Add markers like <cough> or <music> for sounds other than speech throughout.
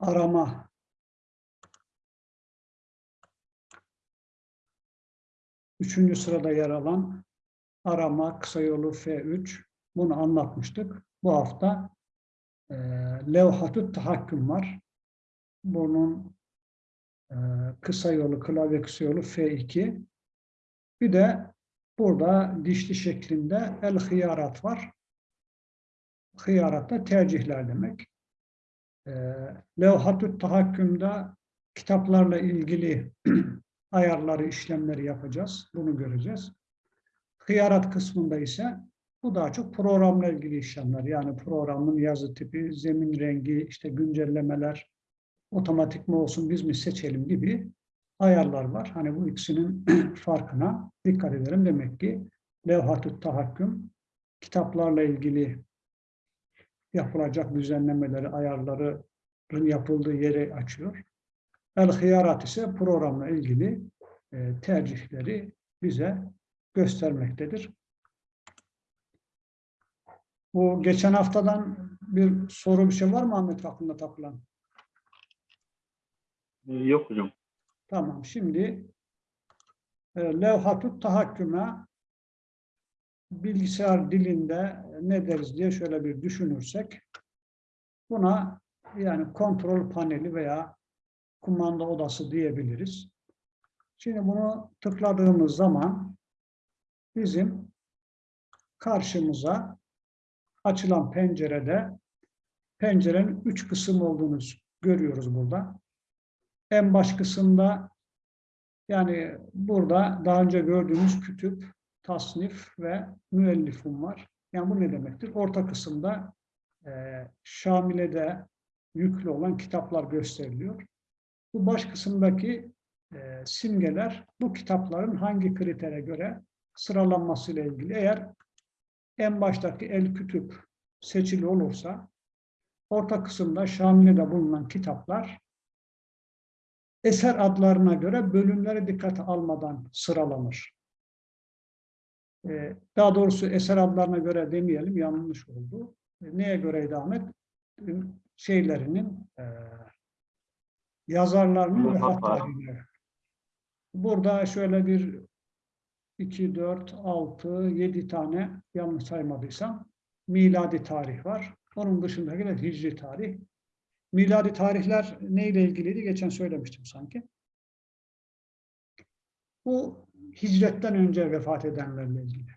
arama üçüncü sırada yer alan arama kısa yolu F3 bunu anlatmıştık. Bu hafta e, levhatü tahakküm var. Bunun e, kısa yolu, klavye kısa yolu F2. Bir de burada dişli şeklinde el hıyarat var. Hıyarat da tercihler demek. E, levhatü tahakkümde kitaplarla ilgili <clears throat> ayarları, işlemleri yapacağız. Bunu göreceğiz. Hıyarat kısmında ise bu daha çok programla ilgili işlemler. Yani programın yazı tipi, zemin rengi, işte güncellemeler, otomatik mi olsun biz mi seçelim gibi ayarlar var. Hani bu ikisinin <clears throat> farkına dikkat edelim. Demek ki levhat-ı tahakküm kitaplarla ilgili yapılacak düzenlemeleri, ayarların yapıldığı yeri açıyor. El-Hıyarat ise programla ilgili e, tercihleri bize göstermektedir. Bu geçen haftadan bir soru bir şey var mı Ahmet aklında takılan? Ee, Yok hocam. Tamam. Şimdi e, levhatut tahakküme bilgisayar dilinde ne deriz diye şöyle bir düşünürsek buna yani kontrol paneli veya kumanda odası diyebiliriz. Şimdi bunu tıkladığımız zaman bizim karşımıza açılan pencerede pencerenin üç kısım olduğunu görüyoruz burada. En baş kısımda yani burada daha önce gördüğümüz kütüp, tasnif ve müellifum var. Yani bu ne demektir? Orta kısımda e, Şamile'de yüklü olan kitaplar gösteriliyor. Bu baş kısımdaki e, simgeler bu kitapların hangi kritere göre sıralanmasıyla ilgili. Eğer en baştaki el kütüp seçili olursa orta kısımda Şamile'de bulunan kitaplar eser adlarına göre bölümleri dikkate almadan sıralanır. Ee, daha doğrusu eser adlarına göre demeyelim, yanlış oldu. Ee, neye göre Ahmet? Ee, şeylerinin, e, yazarlarının vefat tarihine. Burada şöyle bir 2, 4, 6, 7 tane yanlış saymadıysam miladi tarih var. Onun dışındaki de hicri tarih. Miladi tarihler neyle ilgiliydi? Geçen söylemiştim sanki. Bu hicretten önce vefat edenlerle ilgili.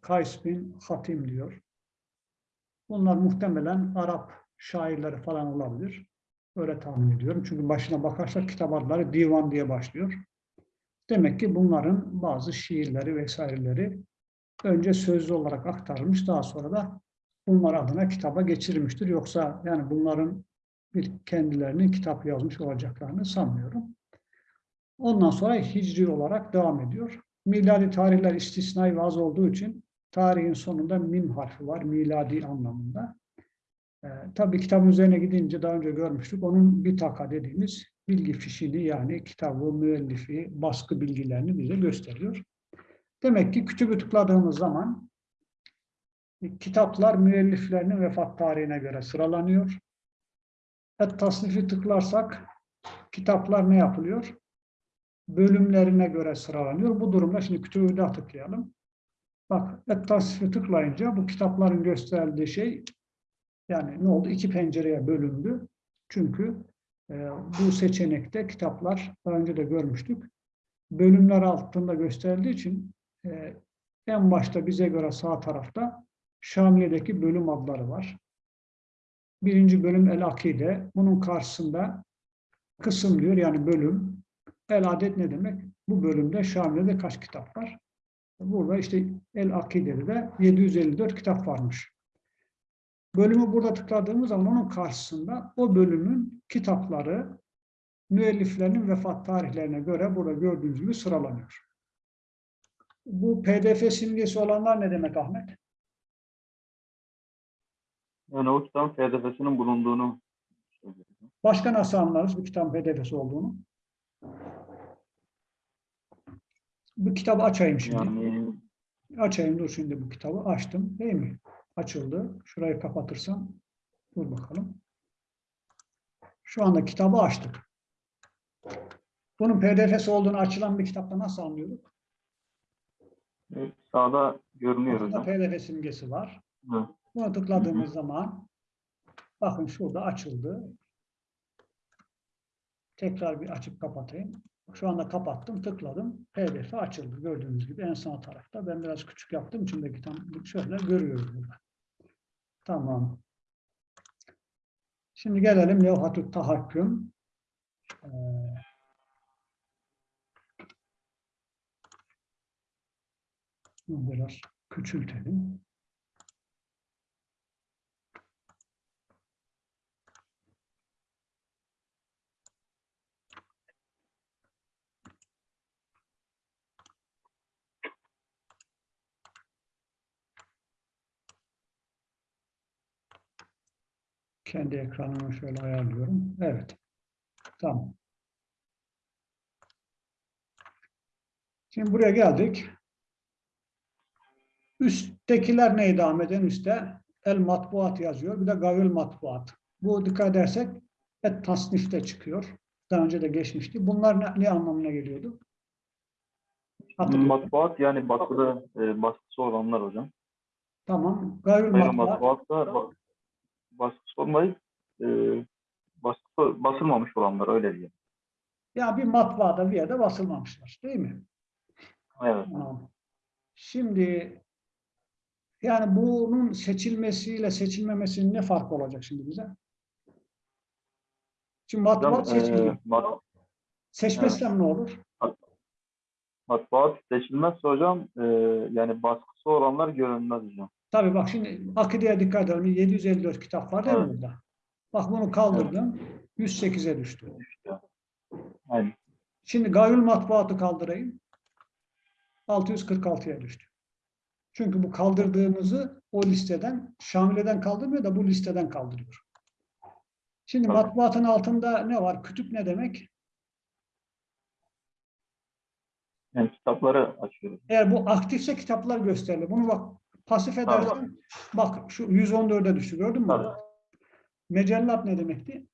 Kays bin Hatim diyor. Bunlar muhtemelen Arap şairleri falan olabilir. Öyle tahmin ediyorum. Çünkü başına bakarsak kitap adları divan diye başlıyor. Demek ki bunların bazı şiirleri vesaireleri önce sözlü olarak aktarılmış, daha sonra da bunlar adına kitaba geçirilmiştir. Yoksa yani bunların bir kendilerinin kitap yazmış olacaklarını sanmıyorum. Ondan sonra hicri olarak devam ediyor. Miladi tarihler istisnai ve az olduğu için tarihin sonunda mim harfi var miladi anlamında. Ee, tabii kitabın üzerine gidince daha önce görmüştük. Onun bir taka dediğimiz bilgi fişini yani kitabı, müellifi, baskı bilgilerini bize gösteriyor. Demek ki kütübü tıkladığımız zaman kitaplar müelliflerinin vefat tarihine göre sıralanıyor. Et tasnifi tıklarsak kitaplar ne yapılıyor? Bölümlerine göre sıralanıyor. Bu durumda şimdi kütübü de tıklayalım. Bak et tasnifi tıklayınca bu kitapların gösterdiği şey yani ne oldu? İki pencereye bölündü. Çünkü e, bu seçenekte kitaplar daha önce de görmüştük. Bölümler altında gösterildiği için e, en başta bize göre sağ tarafta Şamiye'deki bölüm adları var. Birinci bölüm El Akide. Bunun karşısında kısım diyor yani bölüm. El Adet ne demek? Bu bölümde Şamiye'de kaç kitap var? Burada işte El Akide'de de 754 kitap varmış. Bölümü burada tıkladığımız zaman onun karşısında o bölümün kitapları müelliflerinin vefat tarihlerine göre burada gördüğünüz gibi sıralanıyor. Bu pdf simgesi olanlar ne demek Ahmet? Yani o kitabın pdf'sinin bulunduğunu Başka nasıl anlarız bu kitabın pdf'si olduğunu? Bu kitabı açayım şimdi. yani Açayım dur şimdi bu kitabı. Açtım değil mi? Açıldı. Şurayı kapatırsam. Dur bakalım. Şu anda kitabı açtık. Bunun pdf'si olduğunu açılan bir kitapta nasıl anlıyorduk? Evet, sağda görünüyor Burada pdf simgesi var. Hı. Buna tıkladığımız zaman bakın şurada açıldı. Tekrar bir açıp kapatayım. Şu anda kapattım, tıkladım. PDF açıldı. Gördüğünüz gibi en sağ tarafta. Ben biraz küçük yaptığım için belki tam şöyle görüyoruz burada. Tamam. Şimdi gelelim levhatü tahakküm. Ee, biraz küçültelim. Kendi ekranımı şöyle ayarlıyorum. Evet. Tamam. Şimdi buraya geldik. Üsttekiler neye devam eden? Üstte el matbuat yazıyor. Bir de gavül matbuat. Bu dikkat edersek et tasnifte çıkıyor. Daha önce de geçmişti. Bunlar ne, ne anlamına geliyordu? Hatırlayın. Matbuat yani basılı e, baskısı olanlar hocam. Tamam. Gayri matbuat. matbuat da baskısı olmayıp e, baskısı basılmamış olanlar öyle diye. Ya bir matbaada bir yerde basılmamışlar. Değil mi? Evet. Şimdi yani bunun seçilmesiyle seçilmemesinin ne farkı olacak şimdi bize? Şimdi Hocam, matbuat seçilir. e, mat- Seçmezsem ne olur? matbuat seçilmezse hocam e, yani baskısı olanlar görünmez hocam. Tabii bak şimdi akideye dikkat edelim. 754 kitap var değil mi burada? Bak bunu kaldırdım. 108'e düştü. Aynen. Şimdi gayül matbuatı kaldırayım. 646'ya düştü. Çünkü bu kaldırdığımızı o listeden, Şamile'den kaldırmıyor da bu listeden kaldırıyor. Şimdi Tabii. matbuatın altında ne var? Kütüp ne demek? Yani kitapları açıyoruz. Eğer bu aktifse kitaplar gösterilir. Bunu bak pasif edersen bak şu 114'e düştü gördün mü? Tabii. Mecellat ne demekti?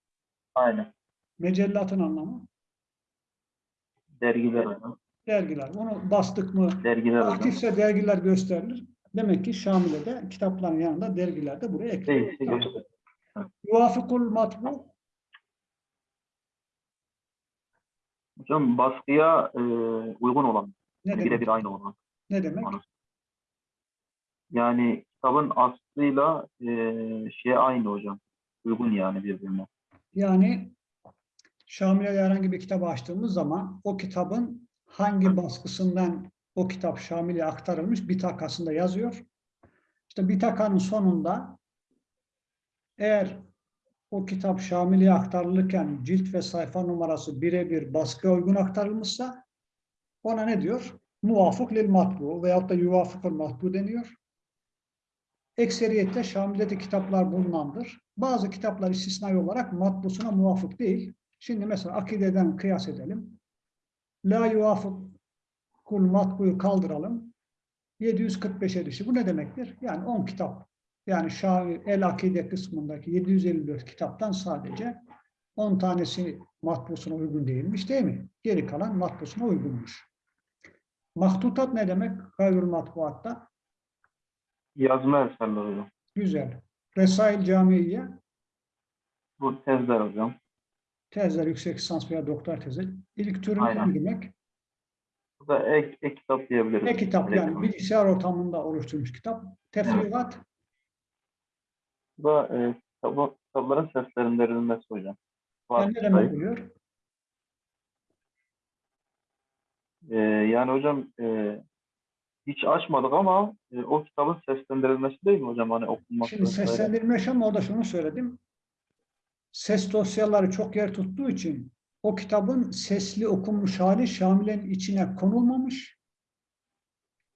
Aynen. Mecellatın anlamı Dergiler hocam. dergiler. Bunu bastık mı Dergiler hocam. aktifse dergiler gösterilir. Demek ki Şamile'de kitapların yanında dergiler de buraya eklenir. Tamam. Yuvafikul matbu Hocam baskıya e, uygun olan, ne birebir aynı olan. Ne demek? Yani kitabın aslıyla e, şey aynı hocam. Uygun yani birbirine. Yani Şamile'de herhangi bir kitabı açtığımız zaman o kitabın hangi baskısından o kitap Şamile'ye aktarılmış bitakasında yazıyor. İşte bitakanın sonunda eğer o kitap Şamile'ye aktarılırken cilt ve sayfa numarası birebir baskıya uygun aktarılmışsa ona ne diyor? Muvafık lil matbu veyahut da yuvafıkul matbu deniyor. Ekseriyette Şamile'de kitaplar bulunandır. Bazı kitaplar istisnai olarak matbusuna muvafık değil. Şimdi mesela akideden kıyas edelim. La yuvafıkul matbuyu kaldıralım. 745'e düştü. Bu ne demektir? Yani 10 kitap. Yani Şahi El Akide kısmındaki 754 kitaptan sadece 10 tanesi matbusuna uygun değilmiş değil mi? Geri kalan matbusuna uygunmuş. Mahtutat ne demek? Gayrül matbuatta. Yazma eserler hocam. Güzel. Resail Camiiye, Bu tezler hocam. tezler, yüksek lisans veya doktor tezi. İlk türü ne demek? Bu da ek, ek kitap diyebiliriz. Ne kitap yani Elektronik. bilgisayar ortamında oluşturmuş kitap. Tefrigat, Bu da e, kitap, kitapların seslendirilmesi hocam. yani ne demek oluyor? E, yani hocam e, hiç açmadık ama e, o kitabın seslendirilmesi değil mi hocam? Hani okunması. Şimdi seslendirme ama orada şunu söyledim. Ses dosyaları çok yer tuttuğu için o kitabın sesli okunmuş hali Şamile'nin içine konulmamış.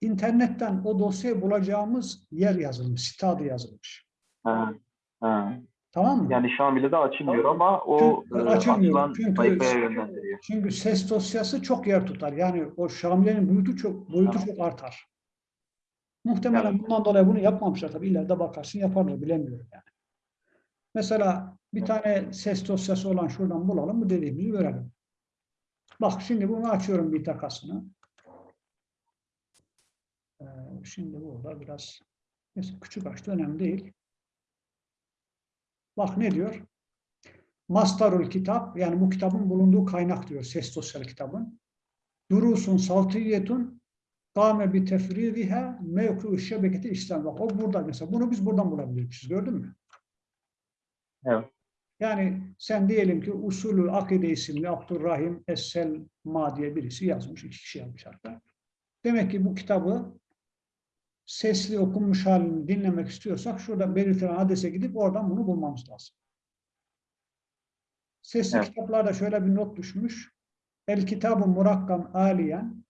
İnternetten o dosyayı bulacağımız yer yazılmış, site adı yazılmış. Ha, ha. Tamam mı? Yani Şamil'de açılmıyor ama o Çünkü e, açılmıyor. Çünkü-. Çünkü ses dosyası çok yer tutar. Yani o Şamile'nin boyutu çok boyutu Tamam. çok artar. Muhtemelen Evet. bundan dolayı bunu yapmamışlar tabii. ileride bakarsın yaparlar bilemiyorum yani. Mesela Bir tane ses dosyası olan şuradan bulalım. Bu dediğimizi görelim. Bak şimdi bunu açıyorum bir takasını. Ee, şimdi burada biraz küçük açtı önemli değil. Bak ne diyor? Mastarul kitap yani bu kitabın bulunduğu kaynak diyor. Ses dosyası kitabın. Durusun saltiyetun kâme bi tefridiha mevku şebeketi İslam. Bak o burada mesela. Bunu biz buradan bulabiliriz. Gördün mü? Evet. Yani sen diyelim ki Usulü Akide isimli Abdurrahim Es-Selma diye birisi yazmış. iki kişi yazmış hatta. Demek ki bu kitabı sesli okunmuş halini dinlemek istiyorsak şurada belirtilen adrese gidip oradan bunu bulmamız lazım. Sesli Evet. kitaplarda şöyle bir not düşmüş. El kitabı murakkam aliyen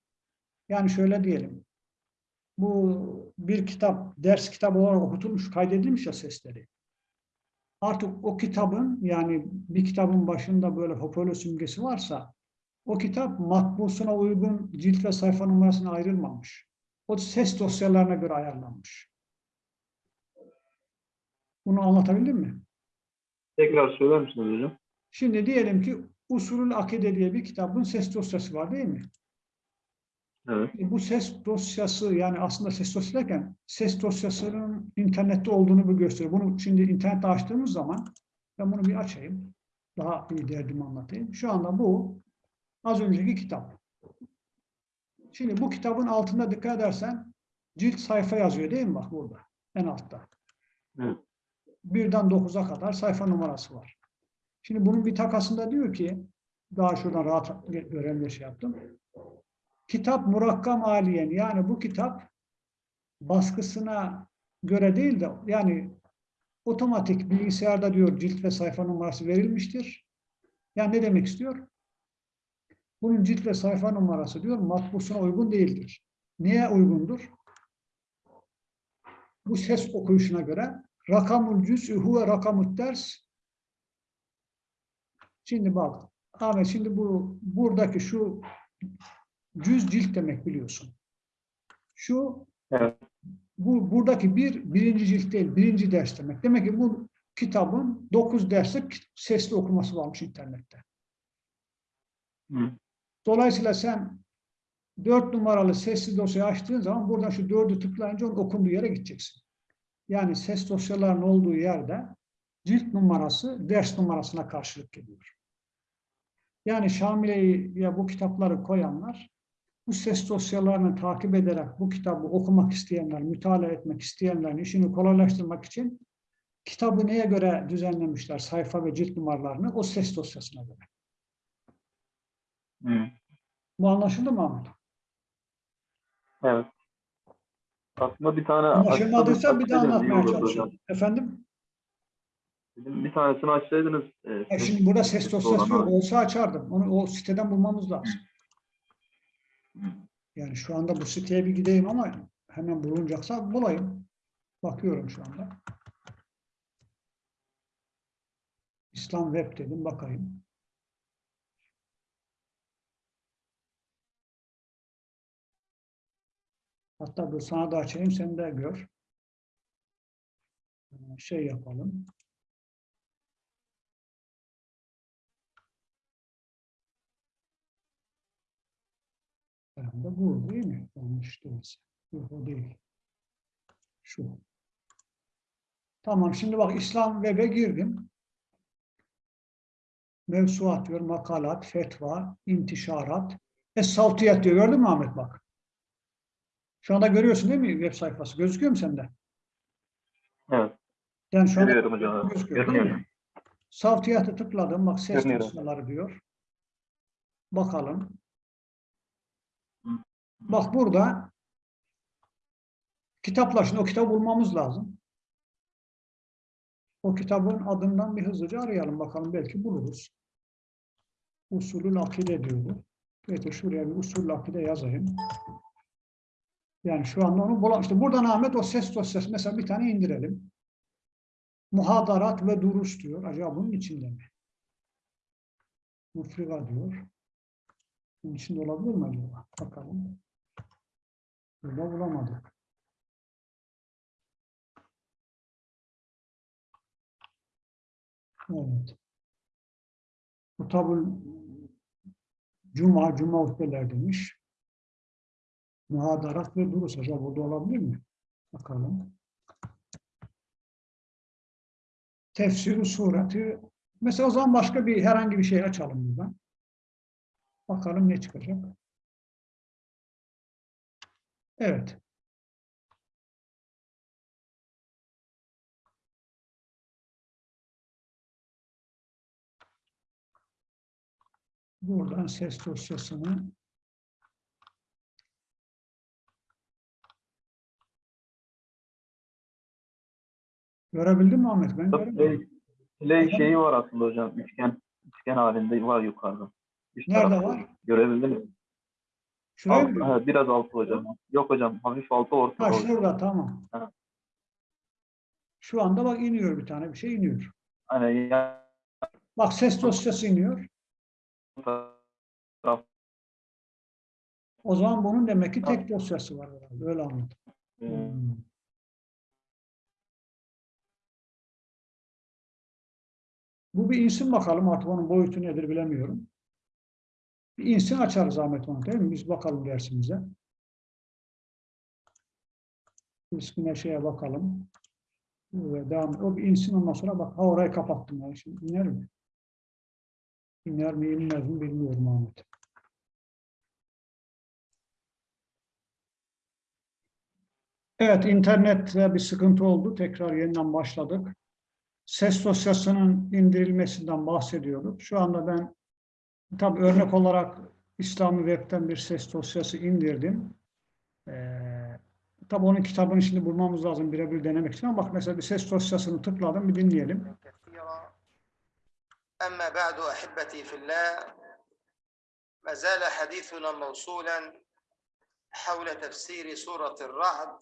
yani şöyle diyelim. Bu bir kitap, ders kitabı olarak okutulmuş, kaydedilmiş ya sesleri. Artık o kitabın yani bir kitabın başında böyle hoparlör simgesi varsa o kitap matbusuna uygun cilt ve sayfa numarasına ayrılmamış. O ses dosyalarına göre ayarlanmış. Bunu anlatabildim mi? Tekrar söyler misiniz hocam? Şimdi diyelim ki Usulül Akide diye bir kitabın ses dosyası var değil mi? Evet. Bu ses dosyası yani aslında ses dosyası derken ses dosyasının internette olduğunu bu gösteriyor. Bunu şimdi internette açtığımız zaman ben bunu bir açayım. Daha iyi derdimi anlatayım. Şu anda bu az önceki kitap. Şimdi bu kitabın altında dikkat edersen cilt sayfa yazıyor değil mi bak burada en altta. Evet. Birden 9'a kadar sayfa numarası var. Şimdi bunun bir takasında diyor ki daha şuradan rahat gören bir şey yaptım. Kitap murakkam aliyen yani bu kitap baskısına göre değil de yani otomatik bilgisayarda diyor cilt ve sayfa numarası verilmiştir. Yani ne demek istiyor? Bunun cilt ve sayfa numarası diyor matbusuna uygun değildir. Niye uygundur? Bu ses okuyuşuna göre rakamul cüz'ü huve rakamut ders Şimdi bak Ahmet şimdi bu buradaki şu cüz cilt demek biliyorsun. Şu Evet. bu buradaki bir birinci cilt değil, birinci ders demek. Demek ki bu kitabın dokuz derslik sesli okuması varmış internette. Hı. Dolayısıyla sen dört numaralı sesli dosyayı açtığın zaman buradan şu dördü tıklayınca onun okunduğu yere gideceksin. Yani ses dosyalarının olduğu yerde cilt numarası ders numarasına karşılık geliyor. Yani Şamile'yi ya bu kitapları koyanlar bu ses dosyalarını takip ederek bu kitabı okumak isteyenler, mütalaa etmek isteyenlerin işini kolaylaştırmak için kitabı neye göre düzenlemişler sayfa ve cilt numaralarını o ses dosyasına göre. Hı. Bu anlaşıldı mı Ahmet? Evet. Aslında bir tane Anlaşılmadıysa bir daha anlatmaya çalışıyorum. Efendim? Bir tanesini açsaydınız. e, ses- şimdi burada ses dosyası yok. Olsa açardım. Onu o siteden bulmamız lazım. Hı. Yani şu anda bu siteye bir gideyim ama hemen bulunacaksa bulayım. Bakıyorum şu anda. İslam Web dedim bakayım. Hatta bu sana da açayım sen de gör. Ee, Şey yapalım. Herhalde bu değil mi? Yanlış değilse. Yok o değil. Şu. Tamam şimdi bak İslam Web'e girdim. Mevsuat diyor, makalat, fetva, intişarat. Es-Savtiyat diyor. Gördün mü Ahmet bak? Şu anda görüyorsun değil mi web sayfası? Gözüküyor mu sende? Evet. Yani şu anda Görüyorum hocam. evet. gözüküyor? Görünüyor. Tıkladım. Bak ses Görünüyor. dosyaları diyor. Bakalım. Bak burada kitaplar. Şimdi o kitabı bulmamız lazım. O kitabın adından bir hızlıca arayalım bakalım. Belki buluruz. Usulül akide diyordu. Evet şuraya bir usulül akide yazayım. Yani şu anda onu bulam. İşte buradan Ahmet o ses dosyası mesela bir tane indirelim. Muhadarat ve durus diyor. Acaba bunun içinde mi? Mufriga diyor. Bunun içinde olabilir mi acaba? Bakalım. Burada bulamadık. Evet. Kutabul Cuma, Cuma hutbeler demiş. Muhadarat ve durus. Acaba burada olabilir mi? Bakalım. Tefsiri sureti. Mesela o zaman başka bir herhangi bir şey açalım buradan. Bakalım ne çıkacak. Evet. Buradan ses dosyasını Görebildin mi Ahmet? Ben göremedim. Play, şeyi var aslında hocam. Üçgen üçgen halinde var yukarıda. Üst Nerede tarafta. var? Görebildin mi? Şuraya Alt, mı? ha, biraz altı hocam. Yok hocam. Hafif altı orta. Ha şurada tamam. Ha. Şu anda bak iniyor bir tane bir şey iniyor. Hani yan Bak ses dosyası iniyor. O zaman bunun demek ki tek dosyası var herhalde. Öyle anladım. Hmm. Bu bir insin bakalım artık onun boyutu nedir bilemiyorum. Bir insin açarız Ahmet onu değil mi? Biz bakalım dersimize. İsmine şeye bakalım. Ve devam. O bir insin ondan sonra bak. Ha orayı kapattım. Yani. Şimdi iner mi? İner mi inmez mi bilmiyorum Ahmet. Evet, internette bir sıkıntı oldu. Tekrar yeniden başladık Ses dosyasının indirilmesinden bahsediyorduk. Şu anda ben tabii örnek olarak İslami Web'ten bir ses dosyası indirdim. Ee, tabii onun kitabını şimdi bulmamız lazım birebir denemek için ama bak mesela bir ses dosyasını tıkladım bir dinleyelim. كثيرا أما بعد أحبتي في الله ما زال حديثنا موصولا حول تفسير سورة الرعد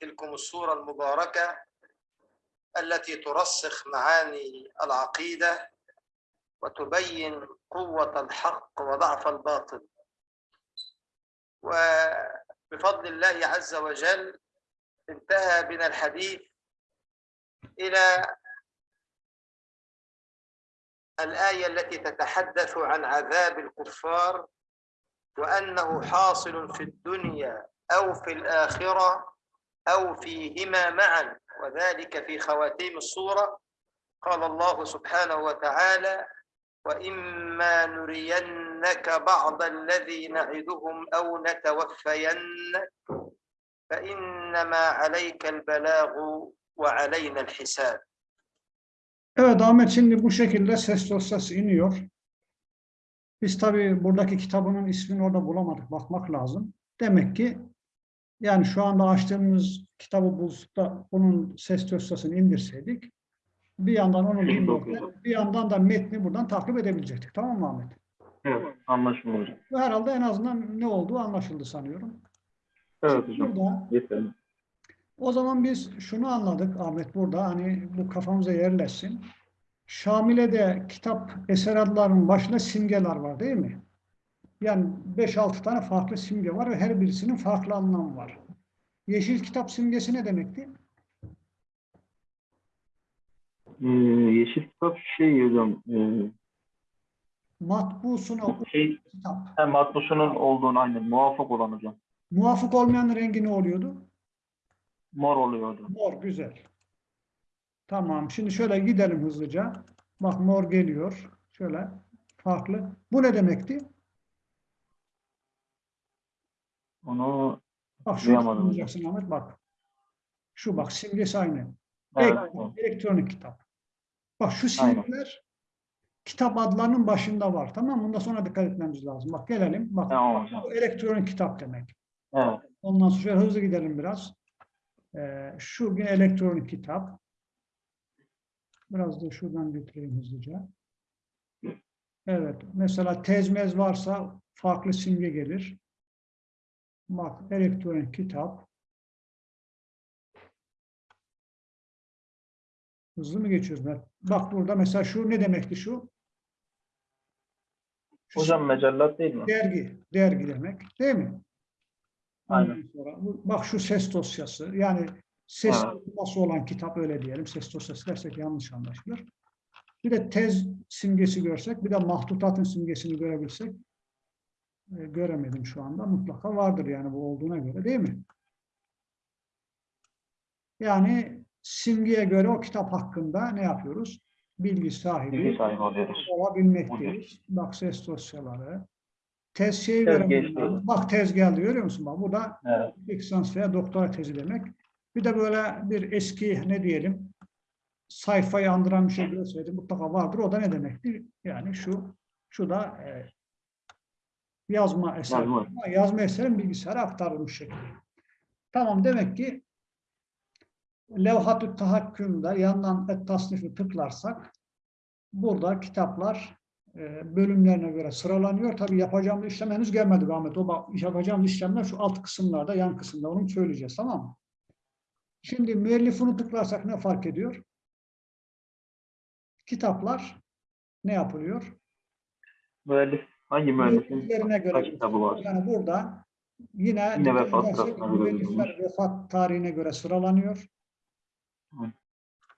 تلكم السورة المباركة التي ترسخ معاني العقيدة وتبين قوة الحق وضعف الباطل. وبفضل الله عز وجل انتهى بنا الحديث إلى الآية التي تتحدث عن عذاب الكفار وأنه حاصل في الدنيا أو في الآخرة أو فيهما معا. وذلك في خواتيم الصورة قال الله سبحانه وتعالى وإما نرينك بعض الذي نعدهم أو نتوفينك فإنما عليك البلاغ وعلينا الحساب Evet Ahmet şimdi bu şekilde ses dosyası iniyor. Biz tabii buradaki kitabının ismini orada bulamadık. Bakmak lazım. Demek ki yani şu anda açtığımız kitabı bulup da onun ses dosyasını indirseydik bir yandan onu Çok dinlerken güzel. bir yandan da metni buradan takip edebilecektik. Tamam mı Ahmet? Evet, anlaşıldı hocam. Herhalde en azından ne olduğu anlaşıldı sanıyorum. Evet hocam. Burada Yeterli. O zaman biz şunu anladık Ahmet burada hani bu kafamıza yerleşsin. Şamile'de kitap eser adlarının başında simgeler var değil mi? Yani 5-6 tane farklı simge var ve her birisinin farklı anlamı var. Yeşil kitap simgesi ne demekti? Ee, yeşil kitap şey hocam. E, Matbusuna şey, kitap. hem matbusunun olduğunu aynen muvaffak olan hocam. Muvafık olmayan rengi ne oluyordu? Mor oluyor hocam. Mor, güzel. Tamam, şimdi şöyle gidelim hızlıca. Bak mor geliyor. Şöyle farklı. Bu ne demekti? Onu Bak şunu Duyamadım anlayacaksın Ahmet bak. Şu bak simgesi aynı. evet, Ek- elektronik kitap. Bak şu Aynen. simgeler kitap adlarının başında var. Tamam mı? Bundan sonra dikkat etmemiz lazım. Bak gelelim. Bak Tamam hocam. bu elektronik kitap demek. Evet. Ondan sonra şöyle hızlı gidelim biraz. Ee, şu bir elektronik kitap. Biraz da şuradan götüreyim hızlıca. Evet. Mesela tezmez varsa farklı simge gelir. Bak elektronik kitap. Hızlı mı geçiyoruz? Mert? Bak burada mesela şu ne demekti şu? Şu Hocam mecellat değil mi? Dergi, dergi demek değil mi? Aynen. Sonra bak şu ses dosyası yani ses Evet. dosyası olan kitap öyle diyelim. Ses dosyası dersek yanlış anlaşılır. Bir de tez simgesi görsek, bir de mahtutatın simgesini görebilsek, göremedim şu anda. Mutlaka vardır yani bu olduğuna göre değil mi? Yani simgeye göre o kitap hakkında ne yapıyoruz? Bilgi sahibi Bilgi sahibi oluyoruz. olabilmekteyiz. Bak ses dosyaları. Tez şeyi ben. Bak tez geldi görüyor musun? Bak bu da Evet. lisans veya doktora tezi demek. Bir de böyle bir eski ne diyelim sayfayı andıran bir şey görseydim mutlaka vardır. O da ne demektir? Yani şu şu da e, yazma eseri. Yazma. Ama Yazma eserin bilgisayara aktarılmış şekli. Tamam demek ki levhat-ı tahakkümde yandan et tasnifi tıklarsak burada kitaplar e, bölümlerine göre sıralanıyor. Tabii yapacağımız işlem henüz gelmedi Ahmet. O bak, yapacağımız işlemler şu alt kısımlarda, yan kısımda onu söyleyeceğiz tamam mı? Şimdi müellifini tıklarsak ne fark ediyor? Kitaplar ne yapılıyor? Müellif, hangi müellifin Müelliflerine göre. kitabı var? Yani burada yine, Yine vefat müellifler vefat tarihine göre sıralanıyor. Hı.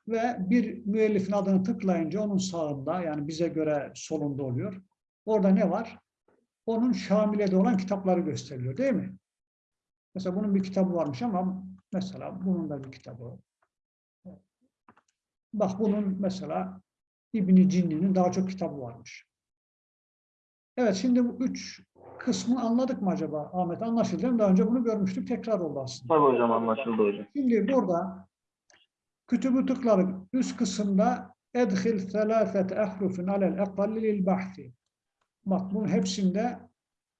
Ve bir müellifin adını tıklayınca onun sağında yani bize göre solunda oluyor. Orada ne var? Onun Şamile'de olan kitapları gösteriliyor değil mi? Mesela bunun bir kitabı varmış ama mesela bunun da bir kitabı. Bak bunun mesela İbn Cinni'nin daha çok kitabı varmış. Evet şimdi bu üç kısmı anladık mı acaba Ahmet? Anlaşıldı değil mi? Daha önce bunu görmüştük. Tekrar oldu aslında. Tabii hocam anlaşıldı hocam. Şimdi burada kütübü tıkları üst kısımda edhil selâfet ehrufin alel ekalli lil bahsi. Bak bunun hepsinde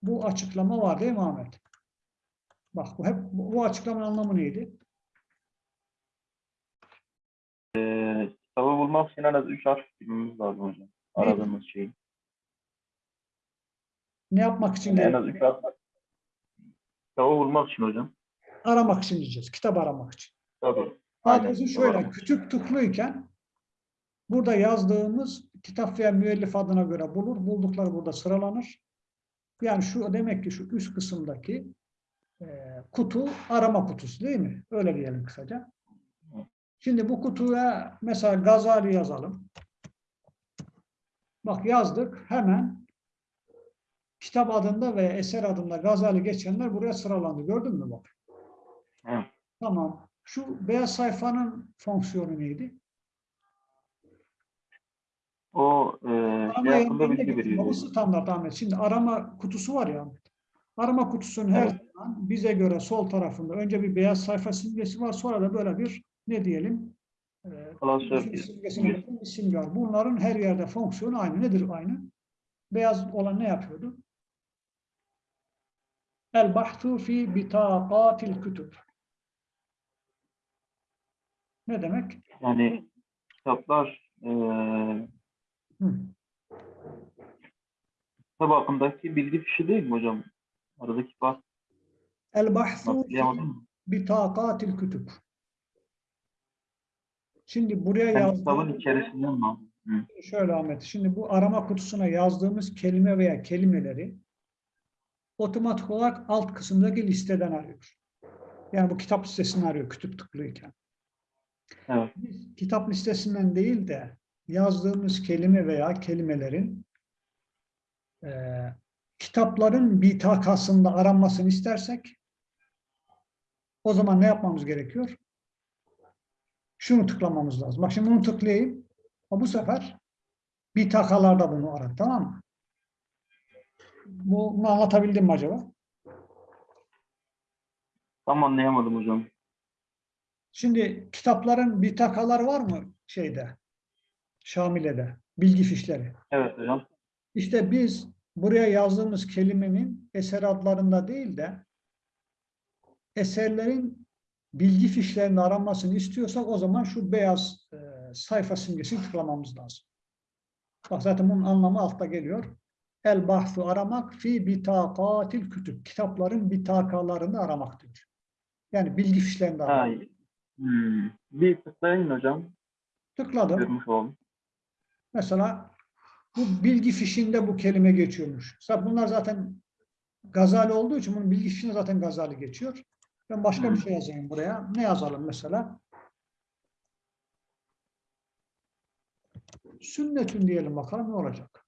bu açıklama var değil mi Ahmet? Bak bu hep bu açıklamanın anlamı neydi? Ee, kitabı bulmak için en az 3 harf bilmemiz lazım hocam. Aradığımız şey. Ne yapmak için? Yani en az 3 harf. Kitabı bulmak için hocam. Aramak için diyeceğiz. Kitap aramak için. Tabii. Aynen. şöyle, Doğru. tıklıyken burada yazdığımız kitap veya müellif adına göre bulur. Buldukları burada sıralanır. Yani şu demek ki şu üst kısımdaki e, kutu arama kutusu değil mi? Öyle diyelim kısaca. Şimdi bu kutuya mesela Gazali yazalım. Bak yazdık hemen kitap adında ve eser adında Gazali geçenler buraya sıralandı. Gördün mü bak? Evet. Tamam. Şu beyaz sayfanın fonksiyonu neydi? O e, Arama hakkında bilgi veriyor. Standart Ahmet. Şimdi arama kutusu var ya Ahmet. Arama kutusunun her Evet. zaman bize göre sol tarafında önce bir beyaz sayfa simgesi var. Sonra da böyle bir ne diyelim e, Klasör bir simgesine bakın, bir simge var. Bunların her yerde fonksiyonu aynı. Nedir aynı? Beyaz olan ne yapıyordu? El bahtu fi bitaqatil kütüb. Ne demek? Yani kitaplar e, Hı. kitap hakkındaki bilgi fişi değil mi hocam? Aradaki fark El bahtu fi bitaqatil kütüb. Şimdi buraya Yani yazdığım içerisinden mi? Hı. şöyle Ahmet. Şimdi bu arama kutusuna yazdığımız kelime veya kelimeleri otomatik olarak alt kısımdaki listeden arıyor. Yani bu kitap listesini arıyor kütüp tıklıyken. Evet. Biz kitap listesinden değil de yazdığımız kelime veya kelimelerin eee, kitapların bitakasında aranmasını istersek o zaman ne yapmamız gerekiyor? Şunu tıklamamız lazım. Bak şimdi bunu tıklayayım. Ama bu sefer bitakalarda bunu arar. Tamam mı? Bu- Bunu anlatabildim mi acaba? Tam anlayamadım hocam. Şimdi kitapların bitakaları var mı şeyde? Şamile'de. Bilgi fişleri. Evet hocam. İşte biz buraya yazdığımız kelimenin eser adlarında değil de eserlerin bilgi fişlerinde aranmasını istiyorsak o zaman şu beyaz e, sayfa simgesini tıklamamız lazım. Bak zaten bunun anlamı altta geliyor. El bahsu aramak fi bitakatil kütüb. Kitapların bitakalarını aramak diyor. Yani bilgi fişlerinde Ha, aramak. hmm. Bir tıklayın hocam. Tıkladım. Görmüş oldum. Mesela bu bilgi fişinde bu kelime geçiyormuş. Mesela bunlar zaten Gazali olduğu için bunun bilgi fişinde zaten Gazali geçiyor. Ben başka bir şey yazayım buraya. Ne yazalım mesela? Sünnetün diyelim bakalım ne olacak.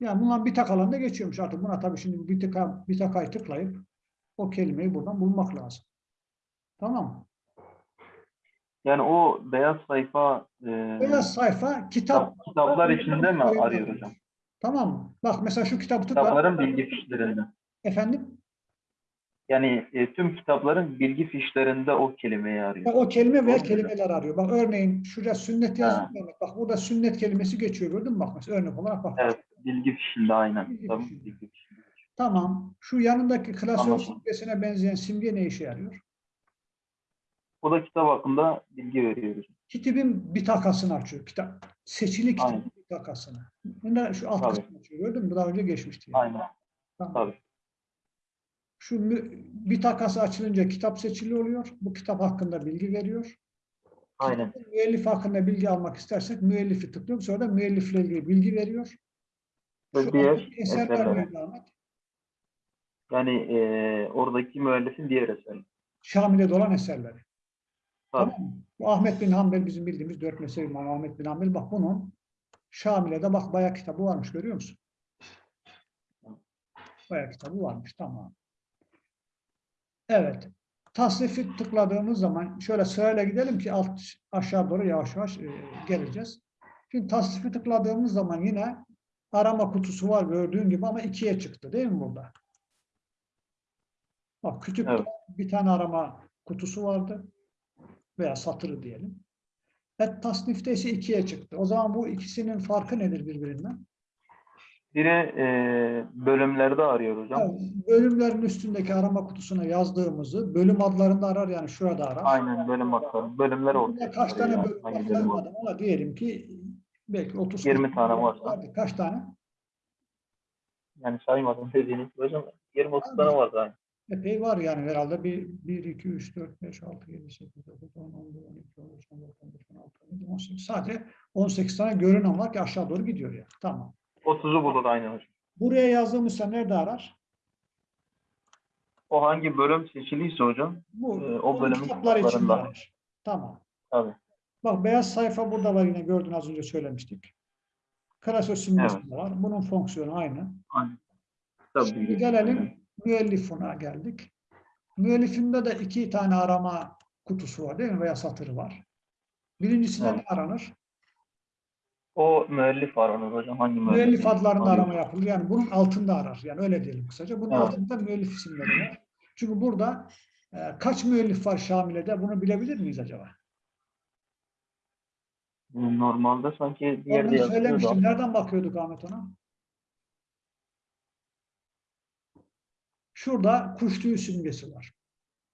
Yani bunlar bir tak alanda geçiyormuş artık. Buna tabii şimdi bir, tıka, bir takayı tıklayıp o kelimeyi buradan bulmak lazım. Tamam mı? Yani o beyaz sayfa e, Beyaz sayfa kitap. kitap- kitaplar içinde mi arıyor hocam? Tamam mı? Bak mesela şu kitabı tıkla. Kitapların bilgi fişlerinde. Efendim? Yani e, tüm kitapların bilgi fişlerinde o kelimeyi arıyor. Ya O kelime veya Doğru. kelimeler arıyor. Bak örneğin şurada sünnet yazıyor. Bak burada sünnet kelimesi geçiyor gördün mü? Bak mesela örnek olarak bak. Evet, bilgi fişinde aynen. Bilgi Tabii, fişinde. bilgi fişinde. Tamam. Şu yanındaki klasör Anladım. simgesine benzeyen simge ne işe yarıyor? O da kitap hakkında bilgi veriyor hocam. Kitabın bir takasını açıyor. Kitap. Seçili kitabın Aynen. bir takasını. Bunda şu alt Tabii. kısmı açıyor. Gördün mü? Daha önce geçmişti. yani. Aynen. Tamam. Tabii. Şu bir takası açılınca kitap seçili oluyor. Bu kitap hakkında bilgi veriyor. Aynen. Kitabın Müellif hakkında bilgi almak istersek müellifi tıklıyoruz. Sonra da müellifle ilgili bilgi veriyor. Ve Şu diğer eserlere. Yani e, oradaki müellifin diğer eseri. Şamil'de olan eserleri. Tabii. Tamam mı? Bu Ahmet bin Hanbel bizim bildiğimiz dört mezhebi imamı Ahmet bin Hanbel. Bak bunun Şamile'de bak bayağı kitabı varmış görüyor musun? Bayağı kitabı varmış tamam. Evet. Tasnifi tıkladığımız zaman şöyle sırayla gidelim ki alt aşağı doğru yavaş yavaş e, geleceğiz. Şimdi tasnifi tıkladığımız zaman yine arama kutusu var gördüğün gibi ama ikiye çıktı değil mi burada? Bak kütüpte Evet. bir tane arama kutusu vardı veya satırı diyelim. Et tasnifte ise ikiye çıktı. O zaman bu ikisinin farkı nedir birbirinden? Biri e, bölümlerde arıyor hocam. Yani bölümlerin üstündeki arama kutusuna yazdığımızı bölüm adlarında arar yani şurada arar. Aynen bölüm hakları. Bölümler ortaya kaç tane bölüm bölüm var? ama diyelim ki belki 30 20 tane varsa. vardı. Kaç tane? Yani saymadım dediğiniz hocam. 20-30 tane var daha. Epey var yani herhalde bir, 1, 2, 3, 4, 5, 6, 7, 8, 9, 10, 11, 12, 13, 14, 15, 16, 17, 18. Sadece 18 tane görünen var ki aşağı doğru gidiyor yani. Tamam. 30'u bulur aynen hocam. Buraya yazdığımızda nerede arar? O hangi bölüm seçiliyse hocam. Bu Ee, o bölümün kitaplarında. Tamam. Tabii. Bak beyaz sayfa burada var yine gördün az önce söylemiştik. Klasör simgesi Evet. var. Bunun fonksiyonu aynı. Aynen. Tabii. Şimdi gelelim müellifuna geldik. Müellifinde de iki tane arama kutusu var değil mi? Veya satırı var. Birincisinde Evet. ne aranır? O müellif onun hocam. Hangi müellif? Müellif adlarında arama yapılır. Yani bunun altında arar. Yani öyle diyelim kısaca. Bunun Evet. altında müellif isimleri var. Çünkü burada e, kaç müellif var Şamile'de bunu bilebilir miyiz acaba? Normalde sanki bir yerde yazıyordu. söylemiştim. Nereden bakıyorduk Ahmet ona? Şurada kuş tüyü simgesi var.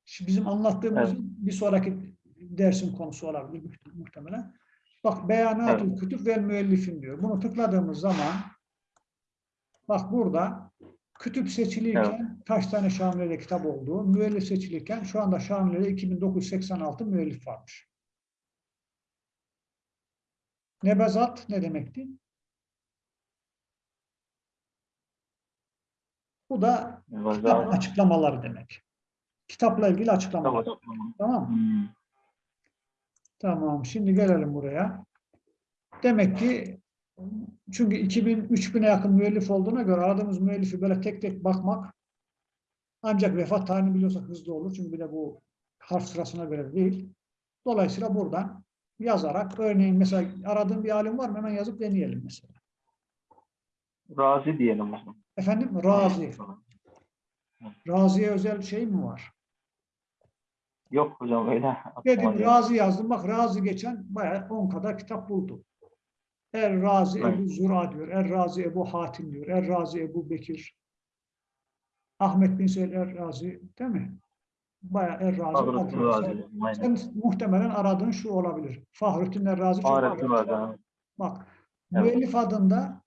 Şimdi bizim anlattığımız Evet. bir sonraki dersin konusu olabilir muht- muhtemelen. Bak beyanat-ı kütüp ve müellifin diyor. Bunu tıkladığımız zaman bak burada kütüp seçiliyken kaç tane Şamile'de kitap olduğu, müellif seçilirken şu anda Şamile'de 2986 müellif varmış. Nebezat ne demekti? Bu da kitap açıklamaları demek. Kitapla ilgili açıklamalar. Tamam. Tamam mı? Hmm. Tamam. Şimdi gelelim buraya. Demek ki çünkü 2000 3000'e yakın müellif olduğuna göre aradığımız müellifi böyle tek tek bakmak ancak vefat tarihini biliyorsak hızlı olur. Çünkü bir de bu harf sırasına göre değil. Dolayısıyla buradan yazarak örneğin mesela aradığım bir alim var mı? Hemen yazıp deneyelim mesela. Razi diyelim o zaman. Efendim Razi. Razi'ye özel şey mi var? Yok hocam öyle. Dedim. Razi yazdım. Bak Razi geçen bayağı 10 kadar kitap buldu. Er Razi Evet. Ebu Zura diyor. Er Razi Ebu Hatim diyor. Er Razi Ebu Bekir. Ahmet bin Seyyid Er Razi değil mi? Bayağı Er Razi. Fahrettin Razi. Sen muhtemelen aradığın şu olabilir. Fahrettin Er Razi çok Fahrettin. Razi. Bak Evet. müellif adında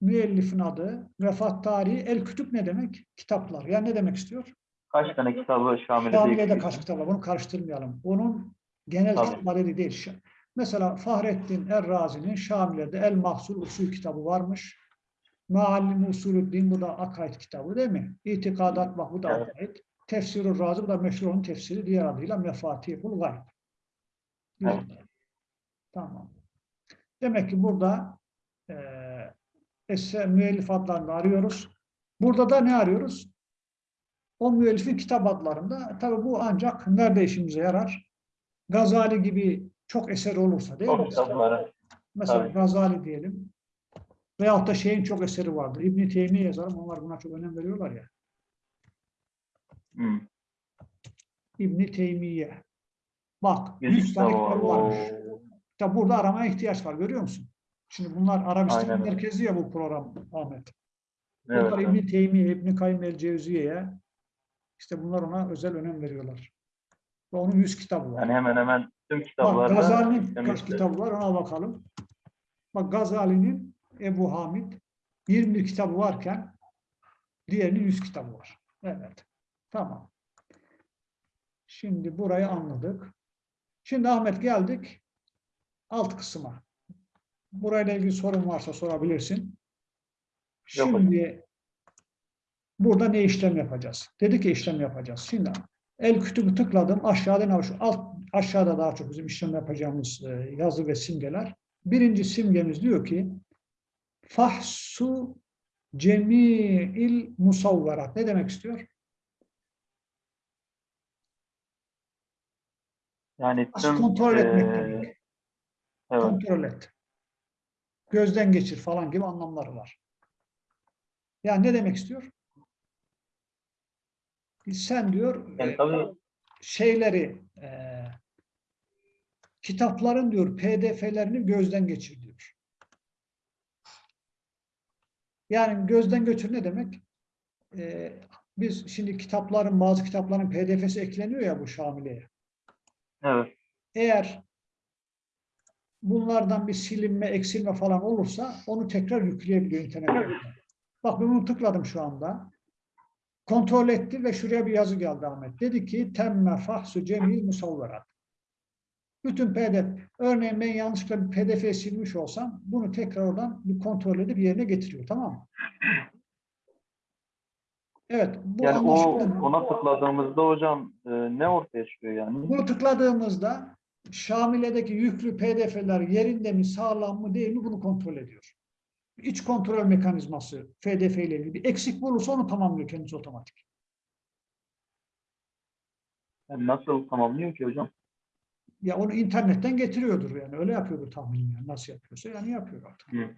müellifin adı, vefat tarihi, el kütüp ne demek? Kitaplar. Yani ne demek istiyor? Kaç tane kitabı Şamile'de Şamile'de kaç kitap var? Bunu karıştırmayalım. Onun genel Tabii. kitap adedi değil. Mesela Fahrettin Er-Razi'nin Şamile'de El Mahsul Usul kitabı varmış. Meallim Usulüddin bu da akaid kitabı değil mi? İtikadat bak bu da Evet. akaid. Tefsirü Razi bu da meşhur onun tefsiri diğer adıyla Mefatihul Gayb. Tamam. Demek ki burada eee eser müellif adlarını arıyoruz. Burada da ne arıyoruz? O müellifin kitap adlarında. Tabii bu ancak nerede işimize yarar? Gazali gibi çok eseri olursa değil mi? kitapları. Mesela Tabii. Gazali diyelim. Veyahut da şeyin çok eseri vardır. İbn-i Teymiye yazarım. Onlar buna çok önem veriyorlar ya. Hmm. İbn-i Teymiye. Bak, Yüz 100 tane kitabı var. kitabı varmış. İşte burada aramaya ihtiyaç var. Görüyor musun? Şimdi bunlar Arabistan Aynen merkezi ya bu program Ahmet. Evet, Bunlar evet. İbn-i Teymiye, İbn-i Kayyum el-Cevziye'ye işte bunlar ona özel önem veriyorlar. Ve onun 100 kitabı var. Yani hemen hemen tüm Bak kitaplarda Gazali'nin kaç kitabı var ona bakalım. Bak Gazali'nin Ebu Hamid 21 kitabı varken diğerinin 100 kitabı var. Evet. Tamam. Şimdi burayı anladık. Şimdi Ahmet geldik alt kısma. Burayla ilgili sorun varsa sorabilirsin. Şimdi burada ne işlem yapacağız? Dedi ki işlem yapacağız. Şimdi el kütübü tıkladım. Aşağıda ne var? Şu alt aşağıda daha çok bizim işlem yapacağımız e, yazı ve simgeler. Birinci simgemiz diyor ki fahsu cemi'il musavverat. Ne demek istiyor? Yani As- tüm kontrol etmek eee, demek. evet, Kontrol et. Gözden geçir falan gibi anlamları var. Yani ne demek istiyor? Sen diyor yani e, tabii şeyleri e, kitapların diyor PDF'lerini gözden geçir diyor. Yani gözden götür ne demek? E, biz şimdi kitapların bazı kitapların PDF'si ekleniyor ya bu Şamile'ye. Evet. Eğer bunlardan bir silinme, eksilme falan olursa onu tekrar yükleyebiliyor internete. Bak ben bunu tıkladım şu anda. Kontrol etti ve şuraya bir yazı geldi Ahmet. Dedi ki temme fahsu cemil musavverat. Bütün pdf. Örneğin ben yanlışlıkla bir pdf silmiş olsam bunu tekrar oradan bir kontrol edip yerine getiriyor. Tamam mı? Evet. Bu Yani o anlaşıldı ona tıkladığımızda hocam e, ne ortaya çıkıyor yani? Bunu tıkladığımızda Şamile'deki yüklü pdf'ler yerinde mi, sağlam mı değil mi bunu kontrol ediyor. İç kontrol mekanizması pdf ile ilgili. Bir eksik bulursa onu tamamlıyor kendisi otomatik. Yani nasıl tamamlıyor ki hocam? Ya onu internetten getiriyordur yani. Öyle yapıyordur tahminim yani. Nasıl yapıyorsa yani yapıyor artık. Hı.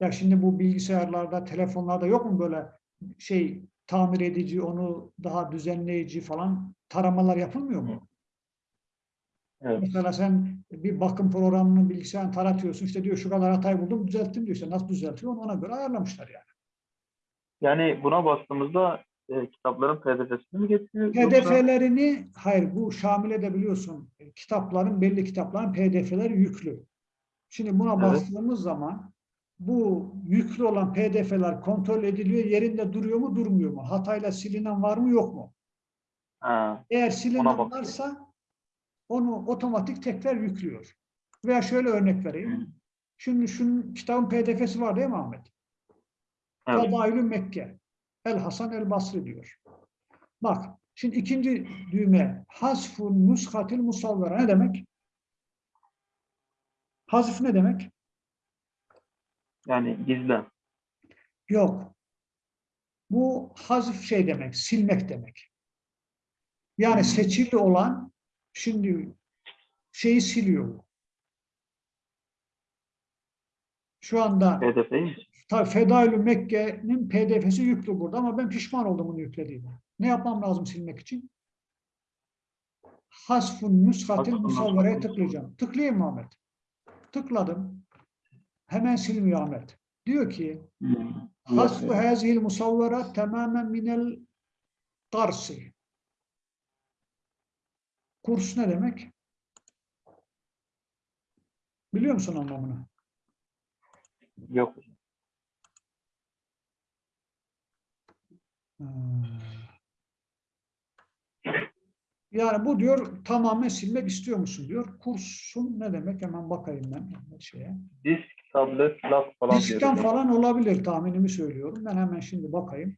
Ya şimdi bu bilgisayarlarda, telefonlarda yok mu böyle şey tamir edici, onu daha düzenleyici falan taramalar yapılmıyor mu? Evet. Mesela sen bir bakım programını bilgisayarını taratıyorsun. işte diyor şu kadar hatayı buldum düzelttim diyor. İşte nasıl düzeltiyor onu ona göre ayarlamışlar yani. Yani buna bastığımızda e, kitapların PDF'sini mi getiriyor? yoksa- PDF'lerini hayır bu Şamil'e de biliyorsun e, kitapların belli kitapların PDF'leri yüklü. Şimdi buna Evet. bastığımız zaman bu yüklü olan PDF'ler kontrol ediliyor. Yerinde duruyor mu durmuyor mu? Hatayla silinen var mı yok mu? Ha, Eğer silinen varsa onu otomatik tekrar yüklüyor. Veya şöyle örnek vereyim. Şimdi şunun kitabın PDF'si var değil mi Ahmet? evet. Mekke. El Hasan el Basri diyor. Bak şimdi ikinci düğme hasfun nuskatil musavvera ne demek? Hazf ne demek? Yani gizlen. Yok. Bu hazf şey demek, silmek demek. Yani Hmm. seçili olan şimdi şeyi siliyor. Şu anda? Tabii Fedailü Mekke'nin PDF'si yüklü burada ama ben pişman oldum bunu yüklediğime. Ne yapmam lazım silmek için? Hasfun nüshatil nüshatil tıklayacağım. Tıklayayım mı Ahmet? Tıkladım. Hemen silmiyor Ahmet. Diyor ki Hmm. hasfu hazihil musavvera tamamen minel tarsi. Kurs ne demek? Biliyor musun anlamını? Yok. Hmm. Yani bu diyor tamamen silmek istiyor musun diyor. Kursun ne demek hemen bakayım ben şeye. Disk, tablet, lap falan Diskten hocam. falan olabilir tahminimi söylüyorum. Ben hemen şimdi bakayım.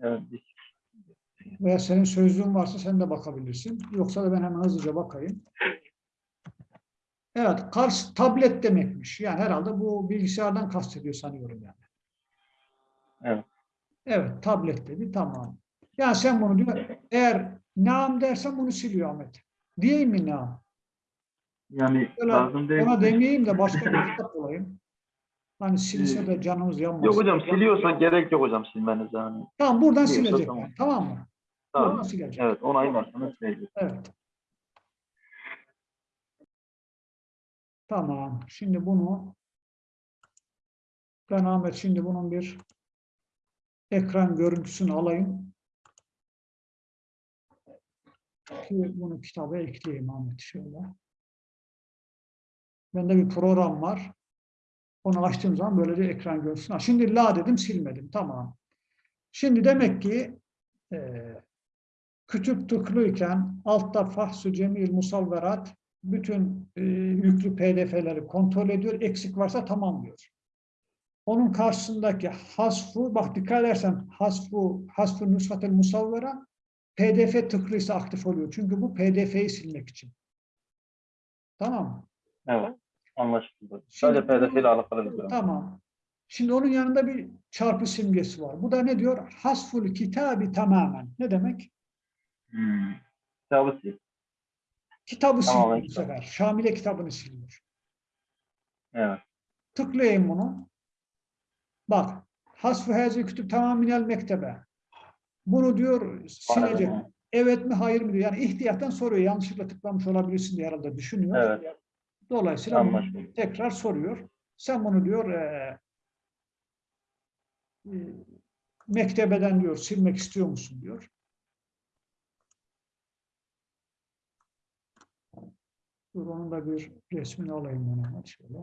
Evet, disk. Veya senin sözlüğün varsa sen de bakabilirsin. Yoksa da ben hemen hızlıca bakayım. Evet, Kars tablet demekmiş. Yani herhalde bu bilgisayardan kastediyor sanıyorum yani. Evet. Evet, tablet dedi. Tamam. Yani sen bunu diyor. Eğer nam dersen bunu siliyor Ahmet. Diyeyim mi nam? Yani Öyle lazım değil. Ona demeyeyim de başka bir kitap olayım. Hani silse de canımız yanmasın. Yok hocam siliyorsa gerek yok hocam silmenize. Yani. Tamam buradan Siliyorsa silecek. tamam. yani, Tamam mı? Buradan Tamam. silecek. Evet onaylarsanız silecek. Evet. Tamam. Şimdi bunu ben Ahmet şimdi bunun bir ekran görüntüsünü alayım. Ki bunu kitaba ekleyeyim Ahmet şöyle. Bende bir program var. Onu açtığım zaman böylece ekran görüntüsünü. aç. Şimdi la dedim silmedim. Tamam. Şimdi demek ki eee kütüp tıklıyken altta fahsü cemil musavverat bütün e, yüklü pdf'leri kontrol ediyor. Eksik varsa tamamlıyor. Onun karşısındaki hasfu, bak dikkat edersen hasfu, hasfu nusfatel musavvera pdf tıklıysa aktif oluyor. Çünkü bu pdf'yi silmek için. Tamam mı? Evet. Anlaşıldı. Sadece PDF ile alakalı bir durum. Tamam. Şimdi onun yanında bir çarpı simgesi var. Bu da ne diyor? Hasful kitabi tamamen. Ne demek? Hmm. Kitabı sil. Kitabı Tamam, siliyor bu sefer. Şamile kitabını siliyor. Evet. Tıklayayım bunu. Bak. Hasfı hazi kütüp tamaminel mektebe. Bunu diyor silecek. Evet mi hayır mı diyor. Yani ihtiyattan soruyor. Yanlışlıkla tıklamış olabilirsin diye herhalde düşünüyor. Evet. Dolayısıyla Anlaşıldı. tekrar soruyor. Sen bunu diyor eee, e, mektebeden diyor silmek istiyor musun diyor. Dur onun da bir resmini alayım ben hemen şöyle.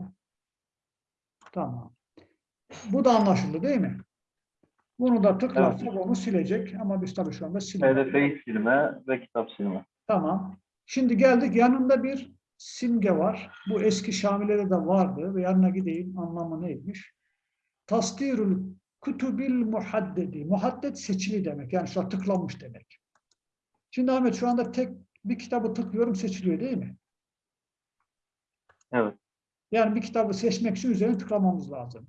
Tamam. Bu da anlaşıldı değil mi? Bunu da tıklarsak onu silecek ama biz tabii şu anda silmiyoruz. PDF'yi silme ve kitap silme. Tamam. Şimdi geldik yanında bir simge var. Bu eski Şamile'de de vardı ve yanına gideyim anlamı neymiş? Tasdirül kutubil muhaddedi. Muhadded seçili demek. Yani şu an tıklanmış demek. Şimdi Ahmet şu anda tek bir kitabı tıklıyorum seçiliyor değil mi? Evet. Yani bir kitabı seçmek için üzerine tıklamamız lazım.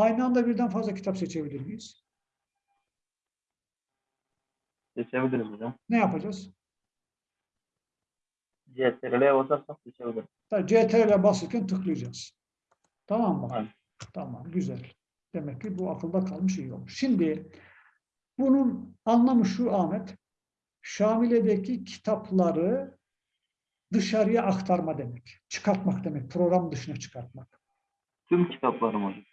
Aynı anda birden fazla kitap seçebilir miyiz? Seçebiliriz hocam. Ne yapacağız? CTRL'ye basarsak seçebiliriz. Tabii CTRL'e basırken tıklayacağız. Tamam mı? Aynen. Tamam, güzel. Demek ki bu akılda kalmış iyi olmuş. Şimdi bunun anlamı şu Ahmet. Şamile'deki kitapları dışarıya aktarma demek. Çıkartmak demek. Program dışına çıkartmak. Tüm kitaplarım hocam.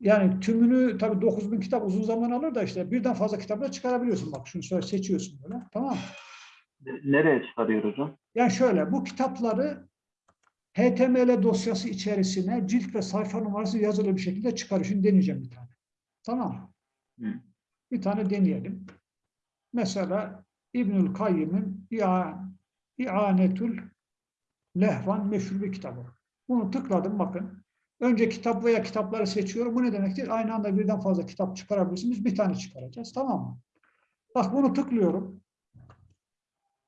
Yani tümünü tabii 9000 kitap uzun zaman alır da işte birden fazla kitapla çıkarabiliyorsun. Bak şunu şöyle seçiyorsun böyle. Tamam mı? Nereye çıkarıyor hocam? Yani şöyle bu kitapları HTML dosyası içerisine cilt ve sayfa numarası yazılı bir şekilde çıkarıyor. Şimdi deneyeceğim bir tane. Tamam? Hı. Bir tane deneyelim. Mesela İbnül Kayyim'in İa- İanetül Lehvan meşhur bir kitabı. Bunu tıkladım bakın. Önce kitap veya kitapları seçiyorum. Bu ne demektir? Aynı anda birden fazla kitap çıkarabilirsiniz. Bir tane çıkaracağız. Tamam mı? Bak bunu tıklıyorum.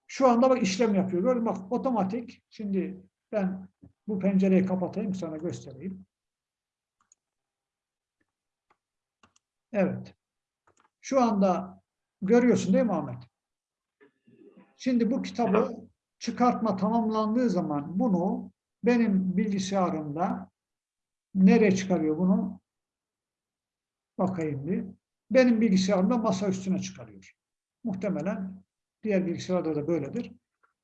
Şu anda bak işlem yapıyor. Gördün bak otomatik. Şimdi ben bu pencereyi kapatayım sana göstereyim. Evet. Şu anda görüyorsun değil mi Ahmet? Şimdi bu kitabı çıkartma tamamlandığı zaman bunu benim bilgisayarımda nereye çıkarıyor bunu? Bakayım bir. Benim bilgisayarımda masa üstüne çıkarıyor. Muhtemelen diğer bilgisayarda da böyledir.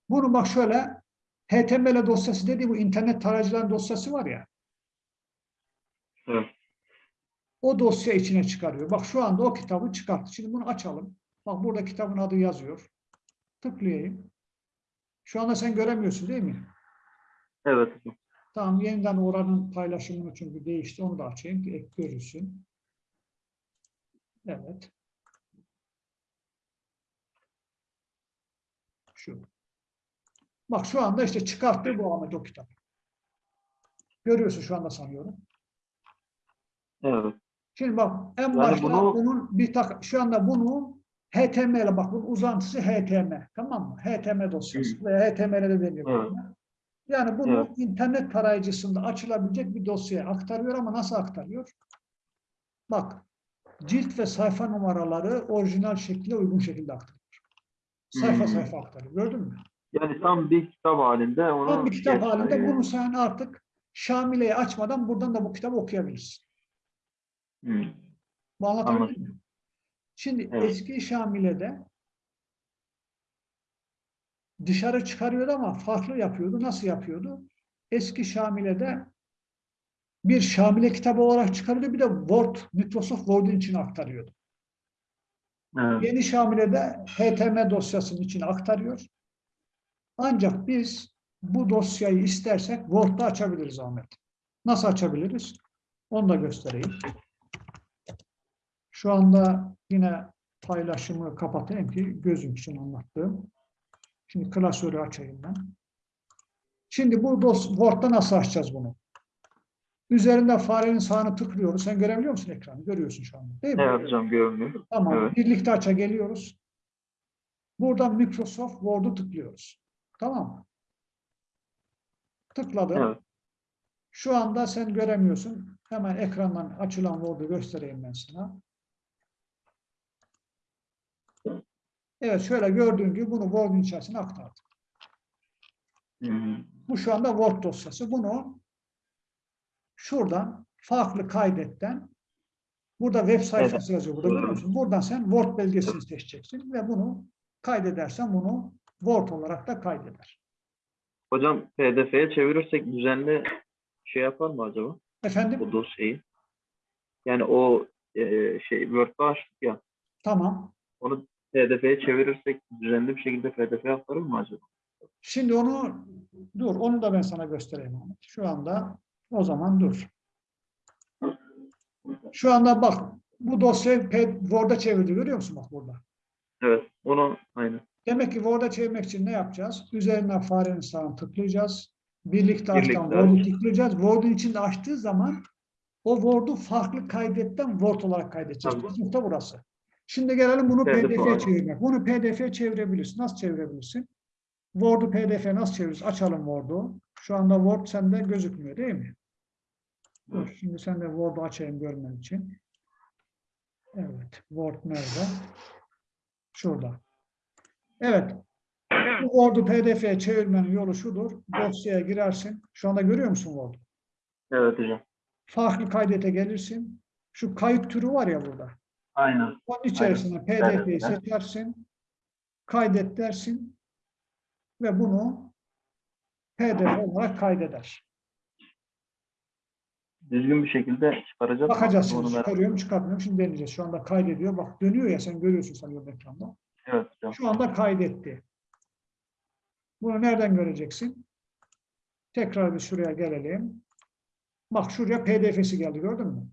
Bunu bak şöyle HTML dosyası dediği bu internet tarayıcıların dosyası var ya. Evet. O dosya içine çıkarıyor. Bak şu anda o kitabı çıkarttı. Şimdi bunu açalım. Bak burada kitabın adı yazıyor. Tıklayayım. Şu anda sen göremiyorsun değil mi? Evet. Tamam yeniden oranın paylaşımını çünkü değişti. Onu da açayım ki ek görülsün. Evet. Şu. Bak şu anda işte çıkarttı bu Ahmet o kitap. Görüyorsun şu anda sanıyorum. Evet. Şimdi bak en Yani başta bunu- bunun bir tak şu anda bunu HTML bak bunun uzantısı HTML. Tamam mı? HTML dosyası veya HTML de deniyor. Evet. Yani bunu Evet. internet tarayıcısında açılabilecek bir dosyaya aktarıyor ama nasıl aktarıyor? Bak cilt ve sayfa numaraları orijinal şekilde uygun şekilde aktarıyor. Sayfa Hmm. sayfa aktarıyor. Gördün mü? Yani tam bir kitap halinde onu Tam bir kitap geç- halinde e, bunu sen artık Şamile'yi açmadan buradan da bu kitabı okuyabilirsin. hı, Bu anlatabildim mi? Şimdi Evet. eski Şamile'de dışarı çıkarıyordu ama farklı yapıyordu. Nasıl yapıyordu? Eski Şamile'de bir Şamile kitabı olarak çıkarıyordu. Bir de Word, Microsoft Word'un içine aktarıyordu. evet. Yeni Şamile'de HTML dosyasının içine aktarıyor. Ancak biz bu dosyayı istersek Word'da açabiliriz Ahmet. Nasıl açabiliriz? Onu da göstereyim. Şu anda yine paylaşımı kapatayım ki gözüm için anlattığım. Şimdi klasörü açayım ben. Şimdi bu Word'da nasıl açacağız bunu? Üzerinde farenin sağını tıklıyoruz. Sen görebiliyor musun ekranı? Görüyorsun şu anda. Değil mi? Evet hocam görünüyor. Tamam. Evet. Birlikte aça geliyoruz. Buradan Microsoft Word'u tıklıyoruz. Tamam mı? Tıkladım. Evet. Şu anda sen göremiyorsun. Hemen ekrandan açılan Word'u göstereyim ben sana. Evet şöyle gördüğün gibi bunu Word'un içerisine aktardım. Hı, Bu şu anda Word dosyası. Bunu şuradan farklı kaydetten burada web sayfası yazıyor. Burada görüyor musun? Buradan sen Word belgesini seçeceksin ve bunu kaydedersen bunu Word olarak da kaydeder. Hocam PDF'ye çevirirsek düzenli şey yapar mı acaba Efendim? bu dosyayı? Yani o e, şey Word'da açtık ya Tamam. onu PDF'ye çevirirsek düzenli bir şekilde PDF aktarır mı acaba? Şimdi onu dur. Onu da ben sana göstereyim. Ahmet. Şu anda o zaman dur. Şu anda bak bu dosyayı Word'a çevirdi. Görüyor musun bak burada? Evet. Onu aynı. Demek ki Word'a çevirmek için ne yapacağız? Üzerinden farenin sağını tıklayacağız. Birlikte açtan Birlikte Word'u aç. tıklayacağız. Word'un içinde açtığı zaman o Word'u farklı kaydetten Word olarak kaydedeceğiz. Tamam. Nokta burası. Şimdi gelelim bunu PDF PDF'ye çevirmek. Bunu PDF'ye çevirebilirsin. Nasıl çevirebilirsin? Word'u PDF'ye nasıl çeviririz? Açalım Word'u. Şu anda Word sende gözükmüyor değil mi? Dur, şimdi sen de Word'u açayım görmen için. Evet. Word nerede? Şurada. Evet. Bu Word'u PDF'ye çevirmenin yolu şudur. Dosyaya girersin. Şu anda görüyor musun Word'u? Evet hocam. Farklı kaydete gelirsin. Şu kayıt türü var ya burada. Aynen. Onun içerisine PDF'yi Evet. seçersin. Kaydet dersin. Ve bunu PDF olarak kaydeder. Düzgün bir şekilde çıkaracağız. Bakacağız şimdi. Çıkarıyorum çıkartmıyorum. Şimdi deneyeceğiz. Şu anda kaydediyor. Bak dönüyor ya sen görüyorsun sanıyorum ekranda. Evet hocam. Şu anda kaydetti. Bunu nereden göreceksin? Tekrar bir şuraya gelelim. Bak şuraya PDF'si geldi gördün mü?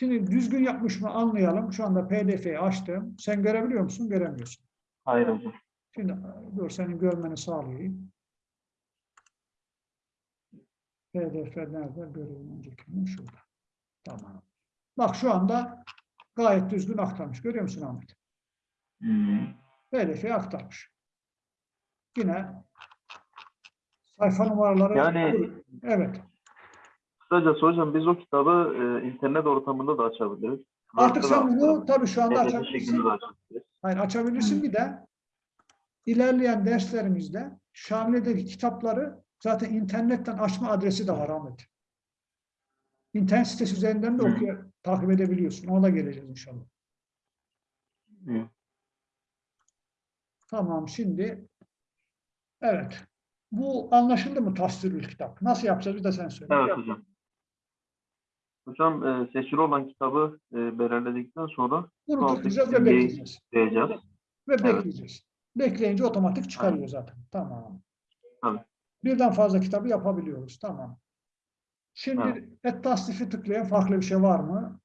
Şimdi düzgün yapmış mı anlayalım. Şu anda PDF'yi açtım. Sen görebiliyor musun? Göremiyorsun. Hayır hocam. Şimdi dur senin görmeni sağlayayım. PDF nerede? Göreyim öncekini şurada. Tamam. Bak şu anda gayet düzgün aktarmış. Görüyor musun Ahmet? Hmm. PDF'ye aktarmış. Yine sayfa numaraları Yani evet. Kısacası hocam biz o kitabı e, internet ortamında da açabiliriz. Artık sen bunu tabii şu anda açabilirsin. Hayır açabilirsin bir de ilerleyen derslerimizde Şamile'deki kitapları zaten internetten açma adresi de var Ahmet. İnternet sitesi üzerinden de okuya, takip edebiliyorsun. Ona da geleceğiz inşallah. Hı. Tamam şimdi evet. Bu anlaşıldı mı tasvirül kitap? Nasıl yapacağız bir de sen söyle. Evet hocam. Hocam e, seçili olan kitabı e, belirledikten sonra tıklayacağız ve bekleyeceğiz. diyeceğiz. Ve Evet. bekleyeceğiz. Bekleyince otomatik çıkarıyor Aynen. zaten. Tamam. Tabii. Birden fazla kitabı yapabiliyoruz. Tamam. Şimdi Evet. et tasnifi tıklayan farklı bir şey var mı?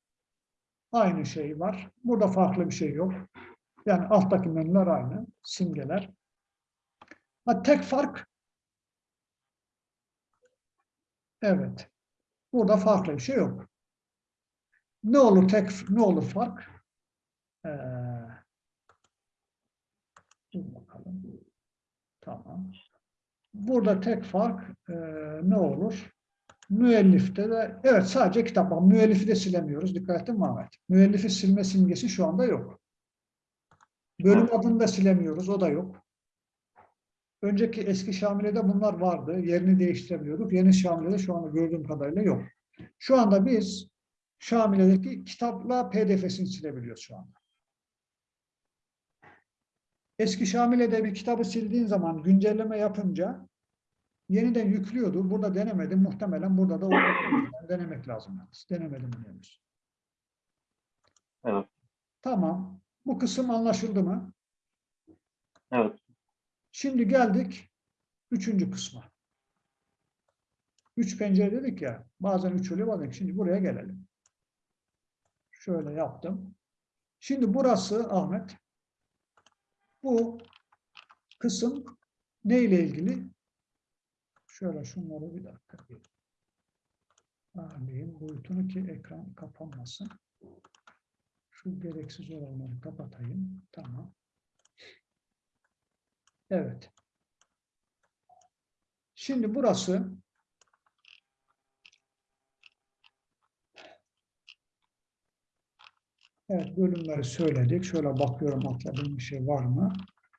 Aynı şey var. Burada farklı bir şey yok. Yani alttaki menüler aynı. Simgeler. Ha, tek fark Evet. Burada farklı bir şey yok. Ne olur tek ne olur fark? Ee, dur bakalım. Tamam. Burada tek fark e, ne olur? Müellifte de evet sadece kitap var. Müellifi de silemiyoruz. Dikkat ettin mi Ahmet? Müellifi silme simgesi şu anda yok. Bölüm adını da silemiyoruz. O da yok. Önceki eski Şamile'de bunlar vardı. Yerini değiştirebiliyorduk. Yeni Şamile'de şu anda gördüğüm kadarıyla yok. Şu anda biz Şamile'deki kitapla pdf'sini silebiliyoruz şu anda. Eski Şamile'de bir kitabı sildiğin zaman güncelleme yapınca yeniden yüklüyordu. Burada denemedim. Muhtemelen burada da denemek lazım. yalnız. Denemedim henüz. Evet. Tamam. Bu kısım anlaşıldı mı? Evet. Şimdi geldik üçüncü kısma. Üç pencere dedik ya. Bazen üç oluyor bazen. Şimdi buraya gelelim. Şöyle yaptım. Şimdi burası Ahmet. Bu kısım ne ile ilgili? Şöyle şunları bir dakika. Ayarlayayım boyutunu ki ekran kapanmasın. Şu gereksiz olanları kapatayım. Tamam. Evet. Şimdi burası Evet, bölümleri söyledik. Şöyle bakıyorum atladığım bir şey var mı?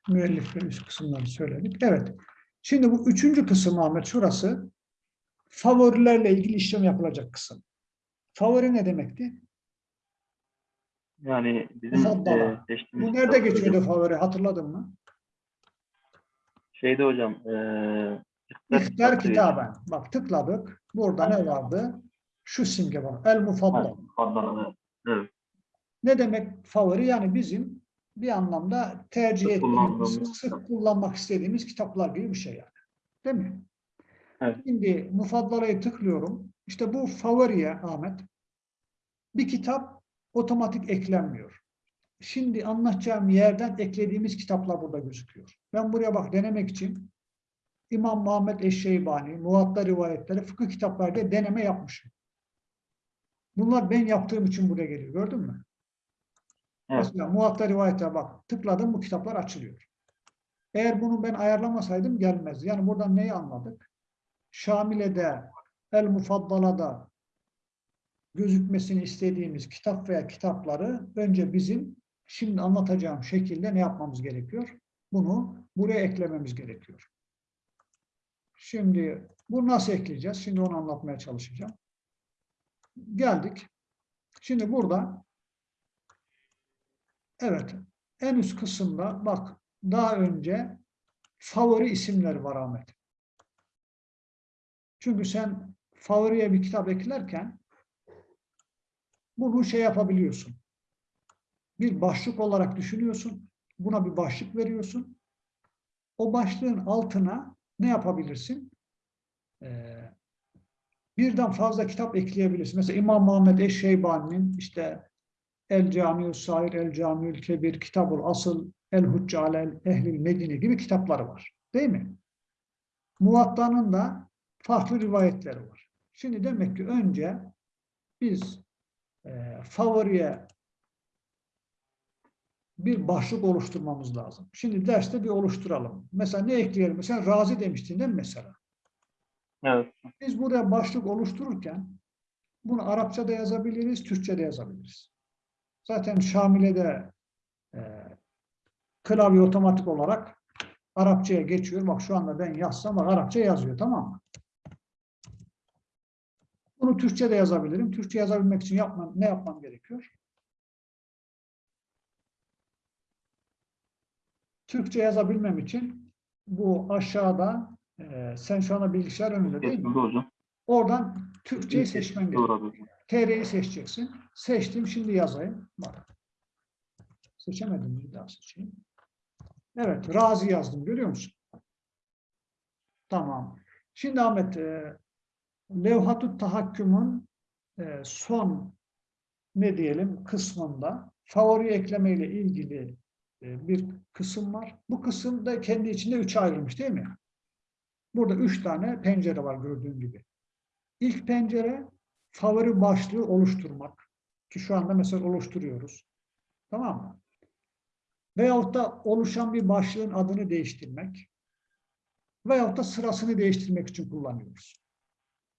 Müellif ve üst kısımları söyledik. Evet. Şimdi bu üçüncü kısım Ahmet şurası favorilerle ilgili işlem yapılacak kısım. Favori ne demekti? Yani bizim e, Bu nerede geçiyordu favori hatırladın mı? Şeyde hocam e, İhtar kitaben. Bak tıkladık. Burada ne vardı? Şu simge var. El mufaddal. Evet. Ne demek favori? Yani bizim bir anlamda tercih ettiğimiz, sık kullanmak istediğimiz kitaplar gibi bir şey yani. Değil mi? Evet. Şimdi mufaddalayı tıklıyorum. İşte bu favoriye Ahmet. Bir kitap otomatik eklenmiyor. Şimdi anlatacağım yerden eklediğimiz kitaplar burada gözüküyor. Ben buraya bak denemek için İmam Muhammed Eşşeybani, Muvatta rivayetleri, fıkıh kitapları diye deneme yapmışım. Bunlar ben yaptığım için buraya geliyor. Gördün mü? Evet. Mesela Muvatta rivayete bak. Tıkladım bu kitaplar açılıyor. Eğer bunu ben ayarlamasaydım gelmezdi. Yani buradan neyi anladık? Şamile'de, El Mufaddala'da gözükmesini istediğimiz kitap veya kitapları önce bizim şimdi anlatacağım şekilde ne yapmamız gerekiyor? Bunu buraya eklememiz gerekiyor. Şimdi bu nasıl ekleyeceğiz? Şimdi onu anlatmaya çalışacağım. Geldik. Şimdi burada evet en üst kısımda bak daha önce favori isimleri var Ahmet. Çünkü sen favoriye bir kitap eklerken bunu şey yapabiliyorsun. Bir başlık olarak düşünüyorsun. Buna bir başlık veriyorsun. O başlığın altına ne yapabilirsin? Ee, birden fazla kitap ekleyebilirsin. Mesela İmam Muhammed Eşşeybani'nin işte El Camiül Sair, El Camiül Kebir, Kitabul Asıl, El Hucce Alel Ehlil Medine gibi kitapları var. Değil mi? Muvatta'nın da farklı rivayetleri var. Şimdi demek ki önce biz e, favoriye bir başlık oluşturmamız lazım. Şimdi derste bir oluşturalım. Mesela ne ekleyelim? Sen razi demiştin değil mi mesela? Evet. Biz buraya başlık oluştururken bunu Arapçada yazabiliriz, Türkçe'de yazabiliriz. Zaten Şamile'de e, klavye otomatik olarak Arapçaya geçiyor. Bak şu anda ben yazsam bak Arapça yazıyor tamam mı? Bunu Türkçe'de yazabilirim. Türkçe yazabilmek için yapmam, ne yapmam gerekiyor? Türkçe yazabilmem için bu aşağıda e, sen şu anda bilgisayar önünde değil mi? Hocam. Oradan Türkçeyi seçmen gerekiyor. Doğru. TR'yi seçeceksin. Seçtim. Şimdi yazayım. Bak. Seçemedim. Bir daha seçeyim. Evet. Razi yazdım. Görüyor musun? Tamam. Şimdi Ahmet e, Levhat-ı Tahakküm'ün e, son ne diyelim kısmında favori ekleme ile ilgili bir kısım var. Bu kısım da kendi içinde üçe ayrılmış değil mi? Burada üç tane pencere var gördüğün gibi. İlk pencere favori başlığı oluşturmak. Ki şu anda mesela oluşturuyoruz. Tamam mı? Veyahut da oluşan bir başlığın adını değiştirmek veyahut da sırasını değiştirmek için kullanıyoruz.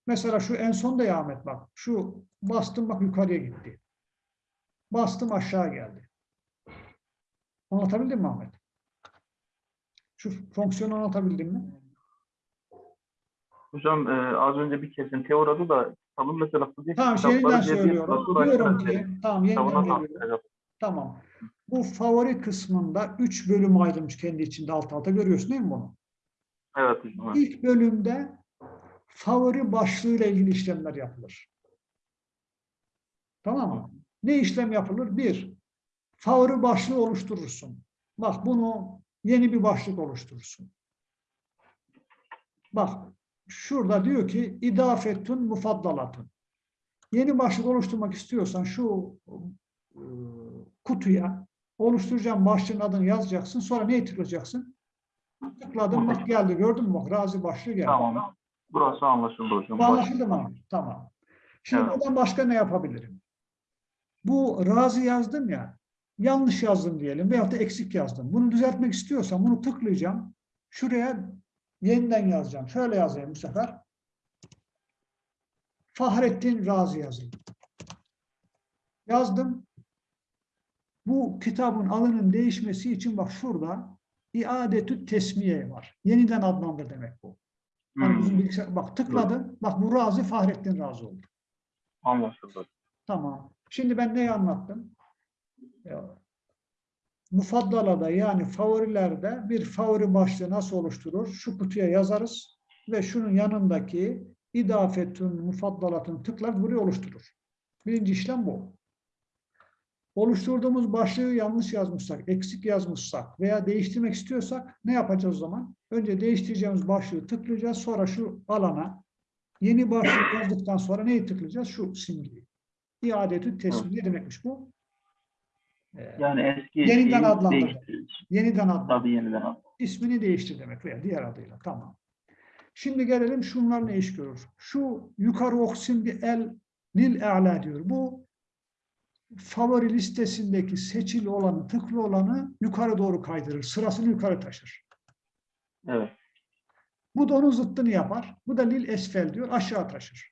Mesela şu en son da Ahmet bak. Şu bastım bak yukarıya gitti. Bastım aşağı geldi. Anlatabildim mi Ahmet? Şu fonksiyonu anlatabildim mi? Hocam e, az önce bir kesintiye uğradı da kitabın mesela Kudüs Tamam yeniden söylüyorum. Diyorum ki tamam yeniden geliyorum. Tamam. Bu favori kısmında üç bölüm ayrılmış kendi içinde alt alta görüyorsun değil mi bunu? Evet hocam. İlk bölümde favori başlığıyla ilgili işlemler yapılır. Tamam mı? Ne işlem yapılır? Bir, favori başlığı oluşturursun. Bak bunu yeni bir başlık oluşturursun. Bak şurada diyor ki idafetun mufaddalatun. Yeni başlık oluşturmak istiyorsan şu e, kutuya oluşturacağım başlığın adını yazacaksın. Sonra neye tıklayacaksın? Tıkladım bak geldi gördün mü? Bak razi başlığı geldi. Tamam. Burası anlaşıldı hocam. Bu anlaşıldı mı? Tamam. Şimdi Evet. buradan başka ne yapabilirim? Bu razı yazdım ya, yanlış yazdım diyelim veyahut da eksik yazdım. Bunu düzeltmek istiyorsam bunu tıklayacağım. Şuraya yeniden yazacağım. Şöyle yazayım bu sefer. Fahrettin Razi yazayım. Yazdım. Bu kitabın adının değişmesi için bak şurada iadetü tesmiye var. Yeniden adlandır demek bu. Hani Hmm, bizim bilgisayar, bak tıkladı. Bak bu Razi Fahrettin Razi oldu. anlaşıldı. Tamam. Şimdi ben neyi anlattım? Mufaddalada yani favorilerde bir favori başlığı nasıl oluşturur? Şu kutuya yazarız ve şunun yanındaki idafetün mufaddalatın tıklar buraya oluşturur. Birinci işlem bu. Oluşturduğumuz başlığı yanlış yazmışsak, eksik yazmışsak veya değiştirmek istiyorsak ne yapacağız o zaman? Önce değiştireceğimiz başlığı tıklayacağız. Sonra şu alana yeni başlık yazdıktan sonra neyi tıklayacağız? Şu simgeyi. İadetü teslim ne demekmiş bu? Ee, Yani eski Yeniden değiştiririz. yeniden adlı. Tabii yeniden adlandırdı. ismini değiştir demek veya diğer adıyla. Tamam. Şimdi gelelim şunlar ne iş görür. Şu yukarı oksim bir el lil e'la diyor. Bu favori listesindeki seçili olanı, tıklı olanı yukarı doğru kaydırır. Sırasını yukarı taşır. Evet. Bu da onun zıttını yapar. Bu da lil esfel diyor. Aşağı taşır.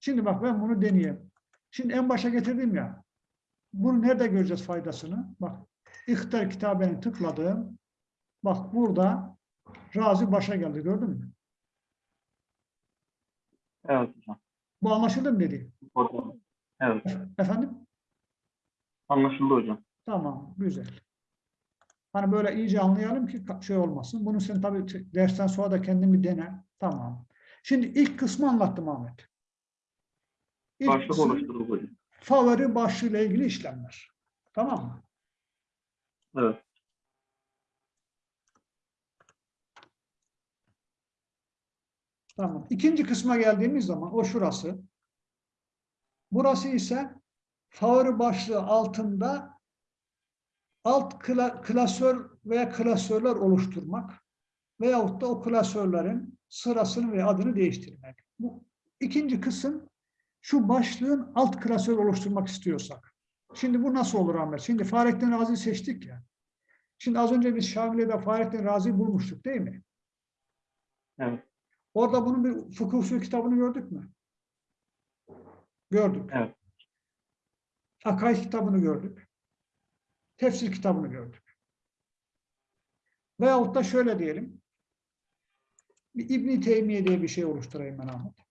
Şimdi bak ben bunu deneyeyim. Şimdi en başa getirdim ya. Bunu nerede göreceğiz faydasını? Bak İhtar kitabeni tıkladım. Bak burada Razi başa geldi gördün mü? Evet hocam. Bu anlaşıldı mı dedi? Hocam. Evet. Efendim? Anlaşıldı hocam. Tamam, güzel. Hani böyle iyice anlayalım ki şey olmasın. Bunu sen tabii dersten sonra da kendin bir dene. Tamam. Şimdi ilk kısmı anlattım Ahmet. İlk Başlık kısım oluşturuldu. Favori başlığıyla ilgili işlemler. Tamam mı? Evet. Tamam. İkinci kısma geldiğimiz zaman o şurası. Burası ise favori başlığı altında alt kla- klasör veya klasörler oluşturmak veyahut da o klasörlerin sırasını ve adını değiştirmek. Bu ikinci kısım şu başlığın alt klasör oluşturmak istiyorsak. Şimdi bu nasıl olur Ahmet? Şimdi Fahrettin Razi'yi seçtik ya. Şimdi az önce biz Şamile'de Fahrettin Razi'yi bulmuştuk değil mi? Evet. Orada bunun bir fıkıh usulü kitabını gördük mü? Gördük. Evet. Akaid kitabını gördük. Tefsir kitabını gördük. Veyahut da şöyle diyelim. Bir İbn Teymiye diye bir şey oluşturayım ben Ahmet.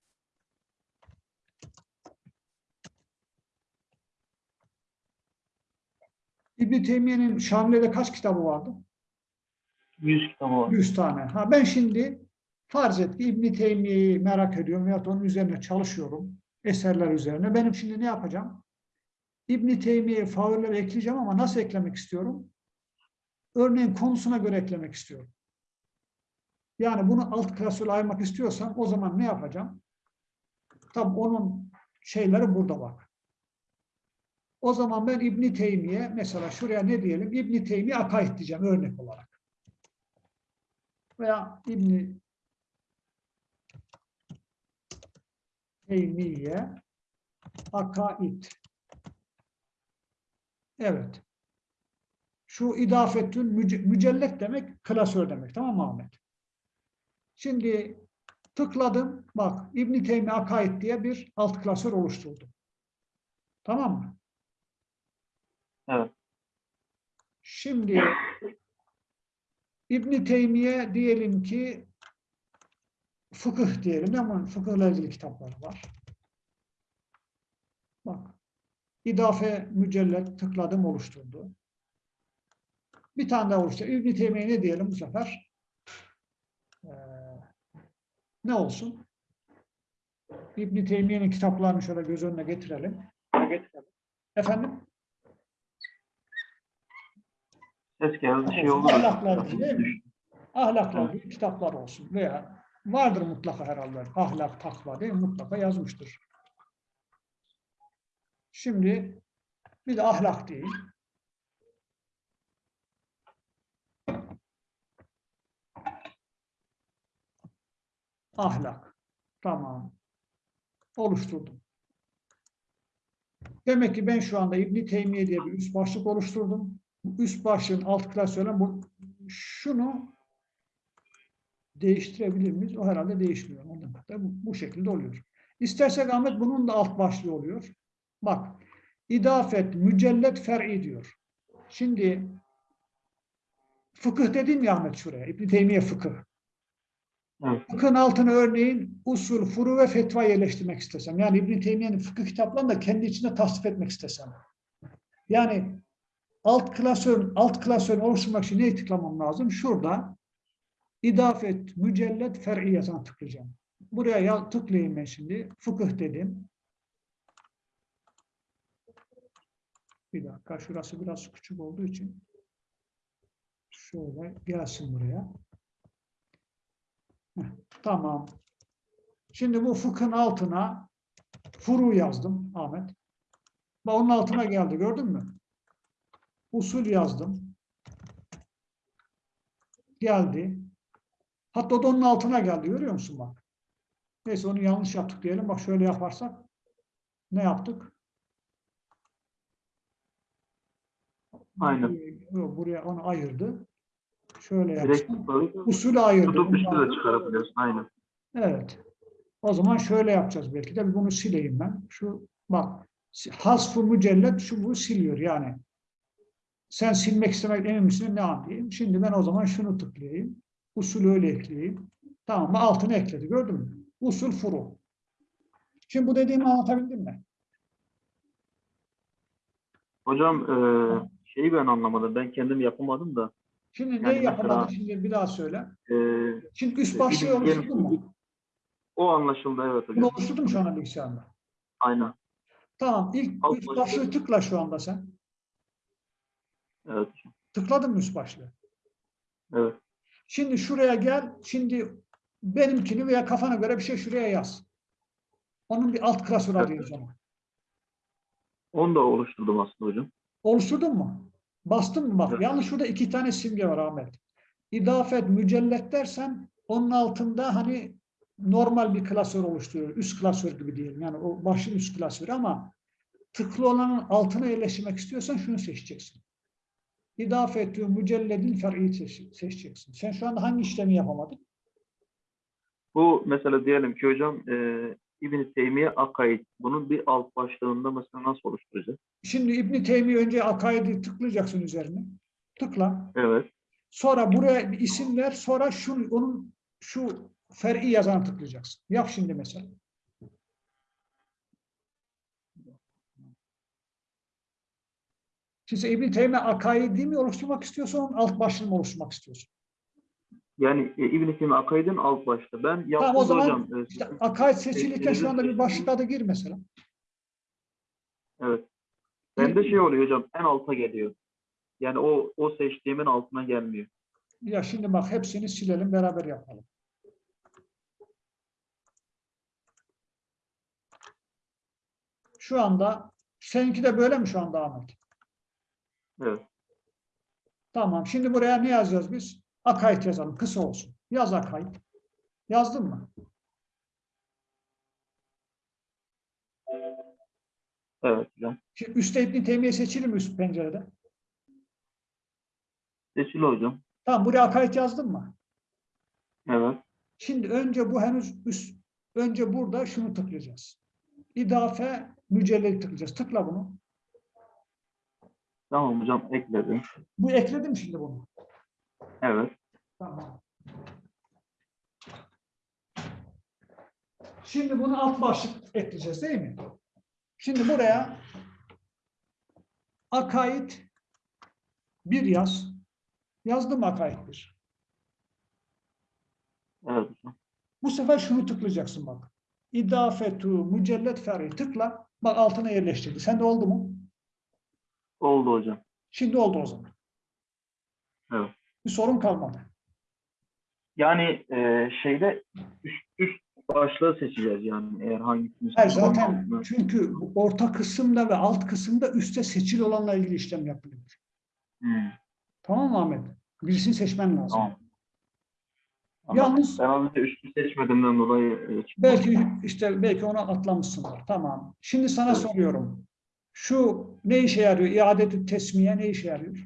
İbn Teymiye'nin Şamile'de kaç kitabı vardı? 100 kitabı var. 100 tane. Ha ben şimdi farz et ki İbn Teymiye'yi merak ediyorum veyahut onun üzerine çalışıyorum. Eserler üzerine. Benim şimdi ne yapacağım? İbn Teymiye'ye favoriler ekleyeceğim ama nasıl eklemek istiyorum? Örneğin konusuna göre eklemek istiyorum. Yani bunu alt klasöre ayırmak istiyorsam o zaman ne yapacağım? Tabii onun şeyleri burada bak. O zaman ben İbn Teymiye mesela şuraya ne diyelim? İbn Teymiye akaid diyeceğim örnek olarak veya İbn Teymiye Akaid Evet. Şu idafetün müce- mücellet demek klasör demek. Tamam mı Ahmet? Şimdi tıkladım. Bak İbn Teymi Akaid diye bir alt klasör oluşturdum. Tamam mı? Evet. Şimdi İbn Teymiye diyelim ki fıkıh diyelim ama fıkıhla ilgili kitapları var. Bak. İdafe mücellet tıkladım oluşturdu. Bir tane daha oluştu. İbn Teymiye ne diyelim bu sefer? Ee, ne olsun? İbn Teymiye'nin kitaplarını şöyle göz önüne getirelim. Efendim? Ses geldi şey oldu. Ahlakla ilgili değil mi? Ahlakla ilgili kitaplar olsun veya vardır mutlaka herhalde. Ahlak, takva mi? Mutlaka yazmıştır. Şimdi bir de ahlak değil. Ahlak. Tamam. Oluşturdum. Demek ki ben şu anda İbn Teymiye diye bir üst başlık oluşturdum. Bu üst başlığın alt klasörü bu şunu değiştirebilir miyiz? O herhalde değişmiyor. Ondan da bu, bu şekilde oluyor. İstersek Ahmet bunun da alt başlığı oluyor. Bak, idafet, mücellet, fer'i diyor. Şimdi fıkıh dedim ya Ahmet şuraya. İbn Teymiye fıkıh. Evet. Fıkhın altına örneğin usul, furu ve fetva yerleştirmek istesem. Yani İbn Teymiye'nin fıkıh kitaplarını da kendi içinde tasnif etmek istesem. Yani alt klasörün alt klasörün oluşturmak için neyi tıklamam lazım? Şurada idafet, mücellet, fer'i yazan tıklayacağım. Buraya ya, tıklayayım ben şimdi. Fıkıh dedim. Bir dakika. Şurası biraz küçük olduğu için şöyle gelsin buraya. Heh, tamam. Şimdi bu fıkhın altına furu yazdım Ahmet. Bak onun altına geldi gördün mü? Usul yazdım. Geldi. Hatta o da onun altına geldi. Görüyor musun bak? Neyse onu yanlış yaptık diyelim. Bak şöyle yaparsak ne yaptık? Aynen. Buraya onu ayırdı. Şöyle yaptım. Usulü ayırdı. tutup üstü Bundan- de çıkarabiliyorsun. Aynen. Evet. O zaman şöyle yapacağız belki de. Bunu sileyim ben. Şu bak. Hasfu mücellet şu bu siliyor yani. Sen silmek istemek emin misin? Ne yapayım? Şimdi ben o zaman şunu tıklayayım. Usulü öyle ekleyeyim. Tamam mı? Altını ekledi. Gördün mü? Usul furu. Şimdi bu dediğimi anlatabildim mi? Hocam eee, şeyi ben anlamadım. Ben kendim yapamadım da. Şimdi Yani neyi mesela- yapamadın? Şimdi bir daha söyle. Eee, Şimdi üst e, başlığı oluşturdun mu? o anlaşıldı evet Bunu hocam. oluşturdun mu şu anda bilgisayarda? Aynen. Tamam. İlk Alt üst başlığı tıkla şu anda sen. Evet. Tıkladın mı üst başlığı? Evet. Şimdi şuraya gel. Şimdi benimkini veya kafana göre bir şey şuraya yaz. Onun bir alt klasör adı Evet. yaz ona. Onu da oluşturdum aslında hocam. Oluşturdun mu? Bastın mı bak? Evet. Yalnız şurada iki tane simge var Ahmet. İdafet, mücellet dersen onun altında hani normal bir klasör oluşturuyor. Üst klasör gibi diyelim. Yani o başın üst klasörü ama tıklı olanın altına yerleştirmek istiyorsan şunu seçeceksin. İdafetü mücelledin fer'i seç- seçeceksin. Sen şu anda hangi işlemi yapamadın? Bu mesela diyelim ki hocam eee İbn-i Teymiye Akaid. Bunun bir alt başlığında mesela nasıl oluşturacağız? Şimdi İbn Teymiye önce akaidi tıklayacaksın üzerine. Tıkla. Evet. Sonra buraya bir isim ver. Sonra şu onun şu fer'i yazanı tıklayacaksın. Yap şimdi mesela. Şimdi sen İbn Teymiye akaidi mi oluşturmak istiyorsun, alt başlığını mı oluşturmak istiyorsun? Yani e, İbn-i Teymiye Akaid'in alt başlığı. Ben yaptım Tamam o da zaman hocam. e, işte akaid seçilirken şu anda bir başlık adı gir mesela. Evet. Bende şey oluyor hocam. En alta geliyor. Yani o o seçtiğimin altına gelmiyor. Ya şimdi bak hepsini silelim beraber yapalım. Şu anda seninki de böyle mi şu anda Ahmet? Evet. Tamam. Şimdi buraya ne yazacağız biz? Akaid yazalım. Kısa olsun. Yaz akaid. Yazdın mı? Evet hocam. Şimdi üstte İbn Teymiye seçili mi üst pencerede? Seçili hocam. Tamam buraya akaid yazdın mı? Evet. Şimdi önce bu henüz üst, önce burada şunu tıklayacağız. İdafe mücelleli tıklayacağız. Tıkla bunu. Tamam hocam ekledim. Bu ekledim şimdi bunu. Evet. Tamam. Şimdi bunu alt başlık ekleyeceğiz değil mi? Şimdi buraya akaid bir yaz. Yazdım akaid bir. Evet. Bu sefer şunu tıklayacaksın bak. İdafetu mücellet fer'i tıkla. Bak altına yerleştirdi. Sende oldu mu? Oldu hocam. Şimdi oldu o zaman. Evet. Bir sorun kalmadı. Yani e, şeyde üst, üst başlığı seçeceğiz yani eğer hangisini Hayır zaten altını- çünkü orta kısımda ve alt kısımda üstte seçili olanla ilgili işlem yapılıyor. Hmm, Tamam mı Ahmet? Birisini seçmen lazım. tamam. Yalnız Ben az önce üstü seçmediğimden dolayı e, belki işte belki onu atlamışsınlar. Tamam. Şimdi sana Evet. soruyorum. Şu ne işe yarıyor? İadetü tesmiye ne işe yarıyor?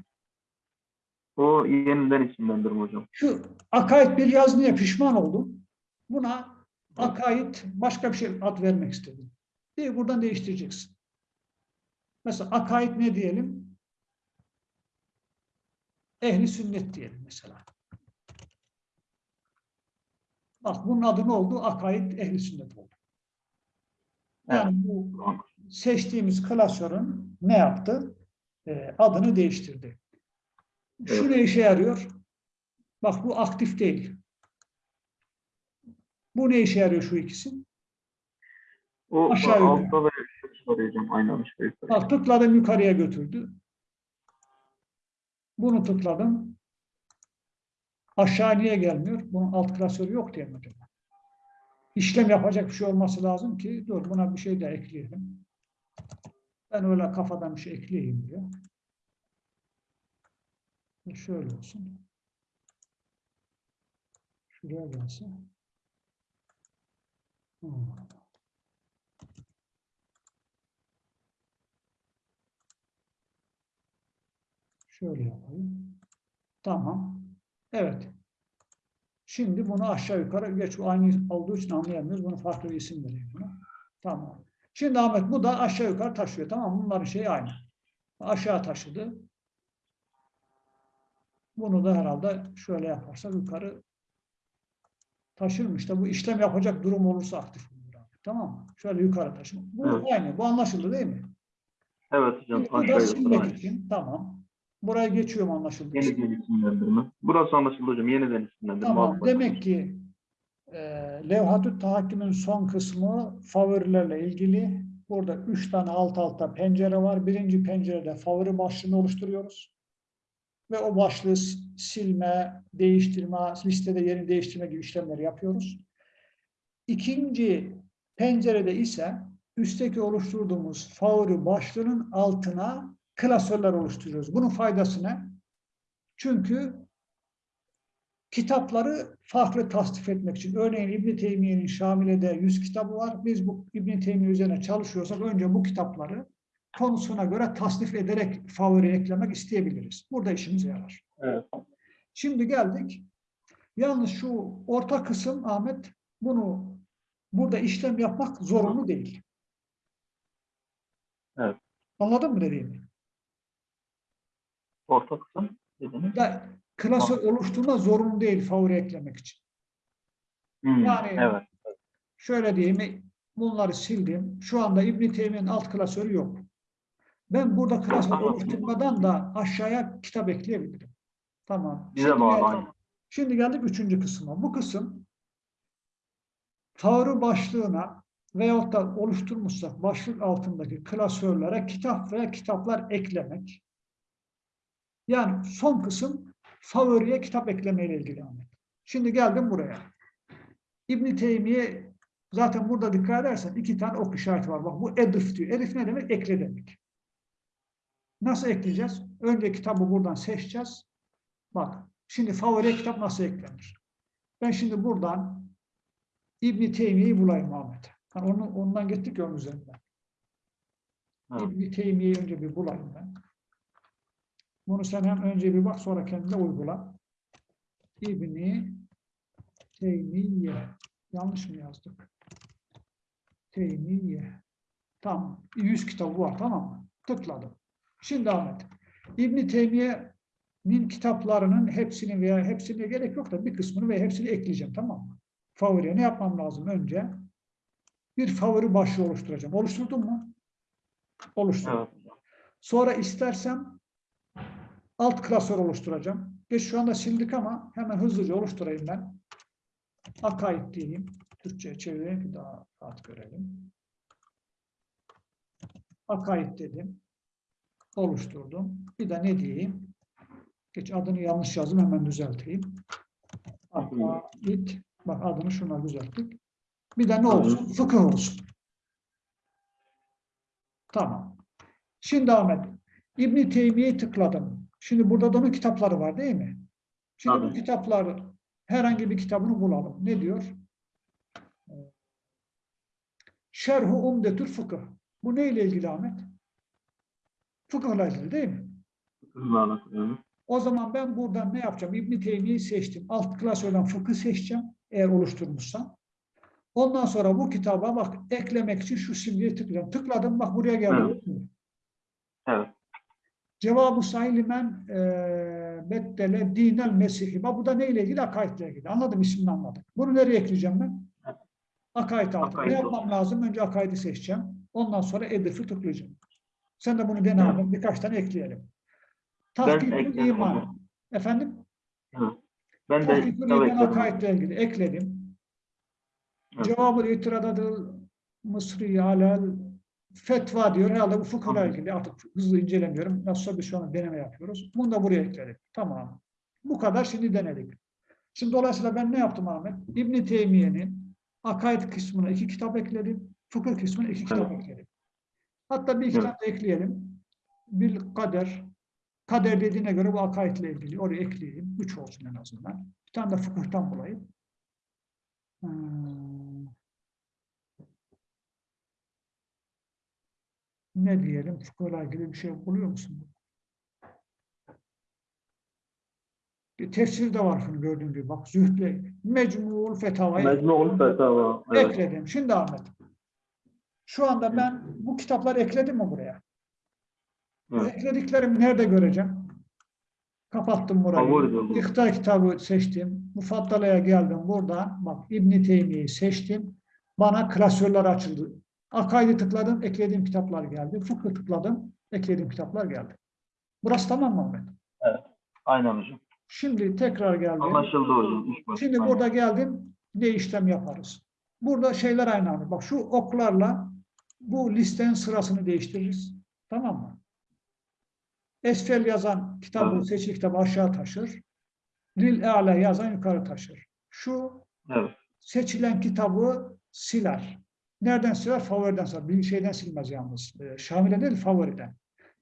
O yeniden isimlendirme hocam. Şu akaid bir yaz niye pişman oldum? Buna akaid başka bir şey ad vermek istedim. Bir buradan değiştireceksin. Mesela akaid ne diyelim? Ehli sünnet diyelim mesela. Bak bunun adı ne oldu? Akaid ehli sünnet oldu. Yani bu seçtiğimiz klasörün ne yaptı? Ee, adını değiştirdi. Şu ne işe yarıyor? Bak bu aktif değil. Bu ne işe yarıyor şu ikisi? O Aşağı altta ve üstte arayacağım. Aynen aşağı yukarı. Bak tıkladım yukarıya götürdü. Bunu tıkladım. Aşağı niye gelmiyor? Bunun alt klasörü yok diye mi acaba? İşlem yapacak bir şey olması lazım ki dur buna bir şey de ekleyelim. Ben öyle kafadan bir şey ekleyeyim diyor. Şöyle olsun. Şuraya. Hmm. Şöyle yapayım. Tamam. Evet. Şimdi bunu aşağı yukarı geç aynı olduğu için anlayamıyoruz. Bunu farklı bir isim vereyim. Tamam. Şimdi Ahmet bu da aşağı yukarı taşıyor. Tamam mı? Bunların şeyi aynı. Aşağı taşıdı. Bunu da herhalde şöyle yaparsak yukarı taşırmış da bu işlem yapacak durum olursa aktif olur. Tamam mı? Şöyle yukarı taşıma. Bu Evet. aynı. Bu anlaşıldı değil mi? Evet hocam. Bu da silmek için. Tamam. Buraya geçiyorum anlaşıldı. Yeniden isimlendirme. Burası anlaşıldı hocam. Yeniden isimlendirme. Tamam. Demek ki e, Levhat-ı Tahakküm'ün son kısmı favorilerle ilgili. Burada üç tane alt alta pencere var. Birinci pencerede favori başlığını oluşturuyoruz. Ve o başlığı silme, değiştirme, listede yerini değiştirme gibi işlemleri yapıyoruz. İkinci pencerede ise üstteki oluşturduğumuz favori başlığının altına klasörler oluşturuyoruz. Bunun faydası ne? Çünkü kitapları farklı tasnif etmek için. Örneğin İbn Teymiye'nin Şamile'de 100 kitabı var. Biz bu İbn Teymiye üzerine çalışıyorsak önce bu kitapları konusuna göre tasnif ederek favori eklemek isteyebiliriz. Burada işimize yarar. Evet. Şimdi geldik. Yalnız şu orta kısım Ahmet bunu burada işlem yapmak zorunlu değil. Evet. Anladın mı dediğimi? Orta kısım dediniz. Da, klasör oluşturma zorunlu değil favori eklemek için. Hmm, Yani- Evet. Şöyle diyeyim, bunları sildim. Şu anda İbn Teymiye'nin alt klasörü yok. Ben burada klasör oluşturmadan da aşağıya kitap ekleyebilirim. Tamam. Bize Şimdi geldik-. Şimdi geldik üçüncü kısma. Bu kısım favori başlığına veyahut da oluşturmuşsak başlık altındaki klasörlere kitap veya kitaplar eklemek. Yani son kısım favoriye kitap eklemeyle ilgili Ahmet. Şimdi geldim buraya. İbn Teymiye zaten burada dikkat edersen iki tane ok işareti var. Bak bu edif diyor. Edif ne demek? Ekle demek. Nasıl ekleyeceğiz? Önce kitabı buradan seçeceğiz. Bak şimdi favori kitap nasıl eklenir? Ben şimdi buradan İbn Teymiye'yi bulayım Ahmet. Yani onu, ondan gittik ya onun üzerinden. İbn-i Teymiye'yi önce bir bulayım ben. Bunu sen hem önce bir bak sonra kendine uygula. İbni Teymiye. Yanlış mı yazdık? Teymiye. Tamam. 100 kitabı var tamam mı? Tıkladım. Şimdi Ahmet. İbni Teymiye'nin kitaplarının hepsini veya hepsine gerek yok da bir kısmını ve hepsini ekleyeceğim tamam mı? Favoriye ne yapmam lazım önce? Bir favori başlığı oluşturacağım. Oluşturdun mu? Oluşturdum. Evet. Sonra istersem alt klasör oluşturacağım. Geç şu anda sildik ama hemen hızlıca oluşturayım ben. Akaid diyeyim. Türkçe'ye çevireyim ki daha rahat görelim. Akaid dedim. Oluşturdum. Bir de ne diyeyim? Geç adını yanlış yazdım hemen düzelteyim. Akaid. Bak adını şuna düzelttik. Bir de ne olsun? Fıkıh olsun. Tamam. Şimdi Ahmet, İbn Teymiye'yi tıkladım. Şimdi burada da onun kitapları var değil mi? Şimdi bu Tabii. kitapları herhangi bir kitabını bulalım. Ne diyor? Şerhu Umdetül Fıkıh. Bu neyle ilgili Ahmet? Fıkıhla ilgili değil mi? Hızla alakalı. O zaman ben buradan ne yapacağım? İbn Teymiye'yi seçtim. Alt klasörden fıkıh seçeceğim. Eğer oluşturmuşsam. Ondan sonra bu kitaba bak eklemek için şu simgeyi tıklayacağım. Tıkladım bak buraya geldi. Evet. Cevabı saylimen eee beddele dinel mesihi. Bak bu da neyle ilgili? Akaidle ilgili. Anladım ismini anladım. Bunu nereye ekleyeceğim ben? Akaid altına. Akaid Ne yapmam lazım? Önce akaidi seçeceğim. Ondan sonra Edif'i tıklayacağım. Sen de bunu dene abi. Birkaç tane ekleyelim. Tahkikül iman. onu. Efendim? Ben de Tahkikül iman akaidle ilgili. Ekledim. Cevabı itiradadıl Mısri alel fetva diyor. Herhalde bu Tamam. ilgili. Artık hızlı incelemiyorum. Nasılsa biz şu an deneme yapıyoruz. Bunu da buraya ekledik. Tamam. Bu kadar şimdi denedik. Şimdi dolayısıyla ben ne yaptım Ahmet? İbn Teymiye'nin akaid kısmına iki kitap ekledim. Fıkıh kısmına iki kitap ekledim. Hatta bir iki de ekleyelim. Bil kader. Kader dediğine göre bu akaidle ilgili. Oraya ekleyeyim. Üç olsun en azından. Bir tane de fıkıhtan bulayım. Hmm. Ne diyelim? Fıkıhla ilgili bir şey buluyor musun? Bir tefsir de var şunu gördüğün gibi. Bak Zühd'le Mecmu'ul Fetava'yı Mecmu'ul Fetava. Evet. ekledim. Şimdi Ahmet. Şu anda ben bu kitapları ekledim mi buraya? Bu Evet. eklediklerimi nerede göreceğim? Kapattım burayı. İhtar kitabı seçtim. Mufaddala'ya geldim. Buradan bak İbn Teymiye'yi seçtim. Bana klasörler açıldı. Akaid'i tıkladım, eklediğim kitaplar geldi. Fıkhı tıkladım, eklediğim kitaplar geldi. Burası tamam mı Ahmet? Aynen hocam. Şimdi tekrar geldim. Anlaşıldı hocam. Şimdi Aynen. burada geldim. Ne işlem yaparız? Burada şeyler aynı anda. Bak şu oklarla bu listenin sırasını değiştiririz. Tamam mı? Esfel yazan kitabı, Evet. seçili kitabı aşağı taşır. Lil E'la yazan yukarı taşır. Şu Evet. seçilen kitabı siler. Nereden siler? Favoriden siler. Bir şeyden silmez yalnız. Ee, Şamile değil, favoriden.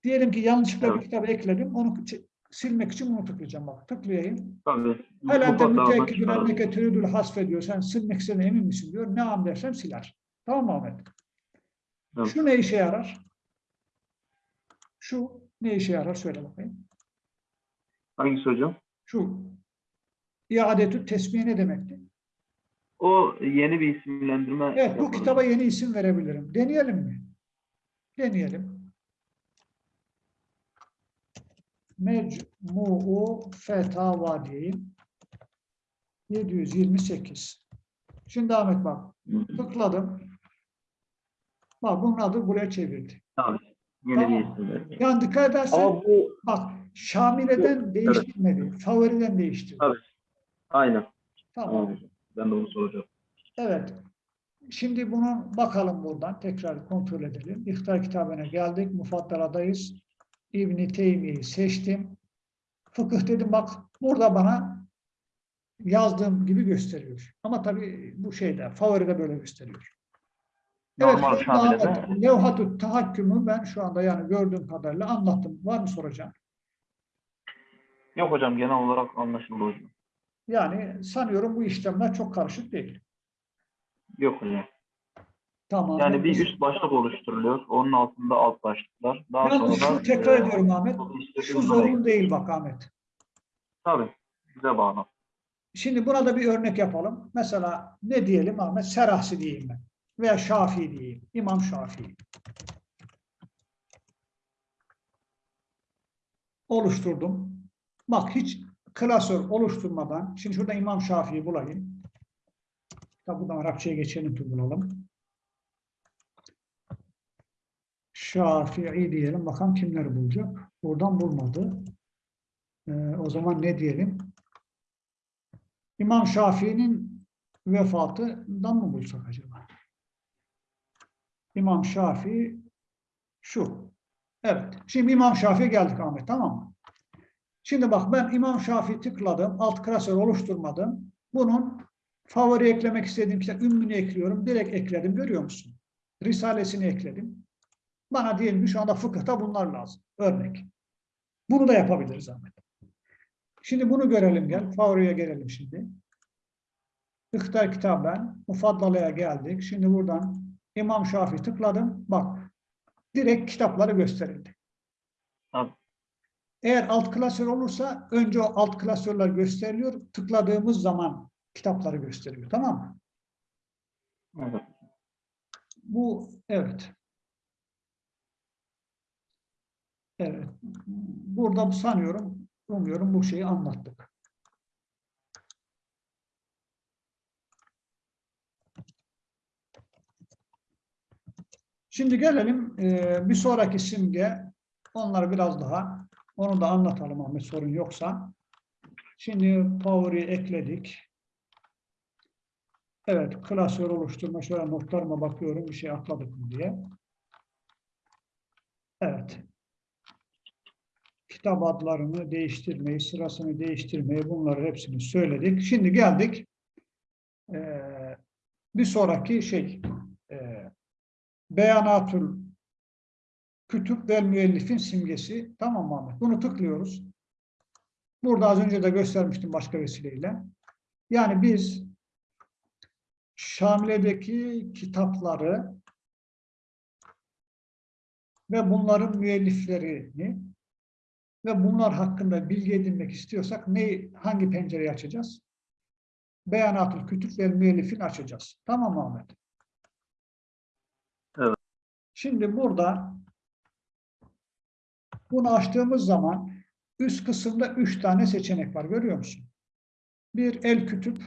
Diyelim ki yanlışlıkla bir Evet. kitabı ekledim. Onu silmek için bunu tıklayacağım. Bak tıklayayım. Tabii. Helen de çıkaralım. anneke türüdül hasfe diyor. Sen silmek istediğine emin misin diyor. Ne an dersem siler. Tamam mı Ahmet? Evet. Şu ne işe yarar? Şu ne işe yarar? Söyle bakayım. Hangisi hocam? Şu iadetü tesmiye ne demekti? O yeni bir isimlendirme. Evet bu yapalım. kitaba yeni isim verebilirim. Deneyelim mi? Deneyelim. Mecmu'u Fetava diyeyim. 728. Şimdi Ahmet bak. Tıkladım. Bak bunun adı buraya çevirdi. Tabii. Yeni Tamam. bir isimlendirme. Yani dikkat edersen Ama bu bak Şamile'den değiştirmedi. Favoriden değiştirdi. Tabii. aynen. Tamam Tamam. Ben de onu soracağım. Evet. Şimdi bunu bakalım buradan. Tekrar kontrol edelim. İhtar kitabına geldik. Mufaddaladayız. İbn-i Teymiye'yi seçtim. Fıkıh dedim bak burada bana yazdığım gibi gösteriyor. Ama tabii bu şeyde favoride böyle gösteriyor. Evet, Normal anda Şamile'de- Ahmet, levhat-ı tahakkümü ben şu anda yani gördüğüm kadarıyla anlattım. Var mı soracağım? Yok hocam genel olarak anlaşıldı hocam. Yani sanıyorum bu işlemler çok karışık değil. Yok hocam. Tamam. Yani bir üst başlık oluşturuluyor. Onun altında alt başlıklar. Daha Yalnız sonra şu tekrar e, ediyorum Ahmet. Şu uzun zorun değil bak Ahmet. Tabii. Bize bağlı. Şimdi burada bir örnek yapalım. Mesela ne diyelim Ahmet? Serahsi diyeyim ben. Veya Şafii diyeyim. İmam Şafii. Oluşturdum. Bak hiç klasör oluşturmadan, şimdi şurada İmam Şafii'yi bulayım. Tabi buradan Arapçaya geçelim ki bulalım. Şafii diyelim. Bakalım kimleri bulacak. Buradan bulmadı. Ee, o zaman ne diyelim? İmam Şafii'nin vefatından mı bulsak acaba? İmam Şafii şu. Evet. Şimdi İmam Şafii geldik Ahmet tamam mı? Şimdi bak ben İmam Şafii tıkladım. Alt klasör oluşturmadım. Bunun favori eklemek istediğim kitap ümmünü ekliyorum. Direkt ekledim. Görüyor musun? Risalesini ekledim. Bana diyelim ki şu anda fıkıhta bunlar lazım. Örnek. Bunu da yapabiliriz Ahmet. Şimdi bunu görelim gel. Favoriye gelelim şimdi. Fıkıhta kitaben Mufaddala'ya geldik. Şimdi buradan İmam Şafii tıkladım. Bak direkt kitapları gösterildi. Eğer alt klasör olursa önce o alt klasörler gösteriliyor. Tıkladığımız zaman kitapları gösteriyor. Tamam mı? Evet. Bu evet. Evet. Burada sanıyorum, umuyorum bu şeyi anlattık. Şimdi gelelim bir sonraki simge. Onları biraz daha, onu da anlatalım Ahmet sorun yoksa. Şimdi Power'i ekledik. Evet, klasör oluşturma. Şöyle notlarıma bakıyorum bir şey atladık mı diye. Evet. Kitap adlarını değiştirmeyi, sırasını değiştirmeyi bunları hepsini söyledik. Şimdi geldik. Ee, bir sonraki şey. E, Beyanatül Kütüp ve Müellifin simgesi. Tamam Ahmet? Bunu tıklıyoruz. Burada az önce de göstermiştim başka vesileyle. Yani biz Şamile'deki kitapları ve bunların müelliflerini ve bunlar hakkında bilgi edinmek istiyorsak ne, hangi pencereyi açacağız? Beyanatül Kütüp ve Müellifin açacağız. Tamam mı Ahmet? Evet. Şimdi burada bunu açtığımız zaman üst kısımda üç tane seçenek var. Görüyor musun? Bir el kütüp,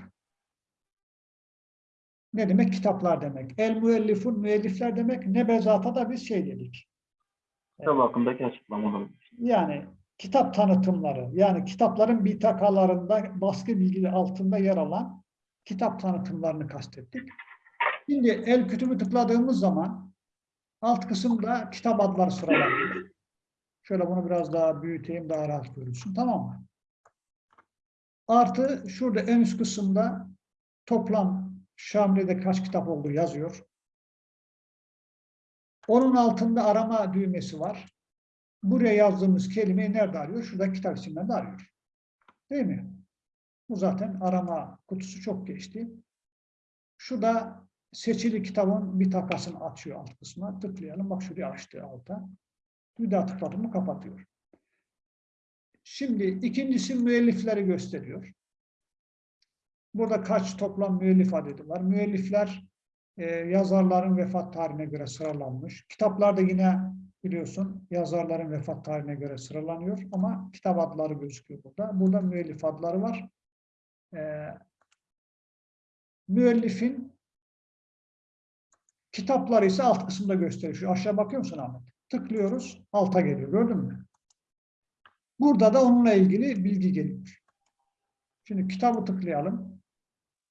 ne demek? Kitaplar demek. El müellifun, müellifler demek. Nebezata da biz şey dedik. Kitap hakkındaki açıklamalar. Yani kitap tanıtımları, yani kitapların bitakalarında baskı bilgili altında yer alan kitap tanıtımlarını kastettik. Şimdi el kütübü tıkladığımız zaman alt kısımda kitap adları sıralanıyor. Şöyle bunu biraz daha büyüteyim, daha rahat görürsün. Tamam mı? Artı şurada en üst kısımda toplam Şamli'de kaç kitap olduğu yazıyor. Onun altında arama düğmesi var. Buraya yazdığımız kelimeyi nerede arıyor? Şurada kitap isimlerinde arıyor. Değil mi? Bu zaten arama kutusu çok geçti. Şurada seçili kitabın bir takasını açıyor alt kısmına. Tıklayalım. Bak şuraya açtı alta. Bir daha mı kapatıyor. Şimdi ikincisi müellifleri gösteriyor. Burada kaç toplam müellif adedi var? Müellifler e, yazarların vefat tarihine göre sıralanmış. Kitaplarda yine biliyorsun yazarların vefat tarihine göre sıralanıyor ama kitap adları gözüküyor burada. Burada müellif adları var. E, müellifin kitapları ise alt kısımda gösteriyor. Şu aşağı bakıyor musun Ahmet? Tıklıyoruz, alta geliyor. Gördün mü? Burada da onunla ilgili bilgi geliyor. Şimdi kitabı tıklayalım.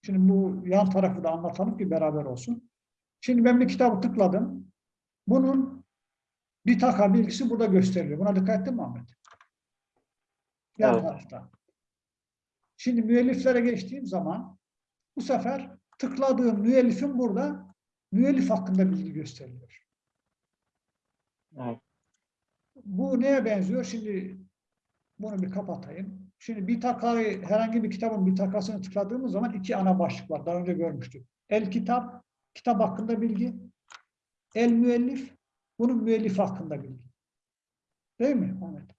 Şimdi bu yan tarafı da anlatalım ki beraber olsun. Şimdi ben bir kitabı tıkladım. Bunun bir taka bilgisi burada gösteriliyor. Buna dikkat ettin mi Ahmet? Yan Evet. tarafta. Şimdi müelliflere geçtiğim zaman bu sefer tıkladığım müellifin burada müellif hakkında bilgi gösteriliyor. Evet. Bu neye benziyor? Şimdi bunu bir kapatayım. Şimdi bir takayı, herhangi bir kitabın bir takasını tıkladığımız zaman iki ana başlık var. Daha önce görmüştük. El kitap, kitap hakkında bilgi. el müellif, bunun müellif hakkında bilgi. Değil mi Ahmet?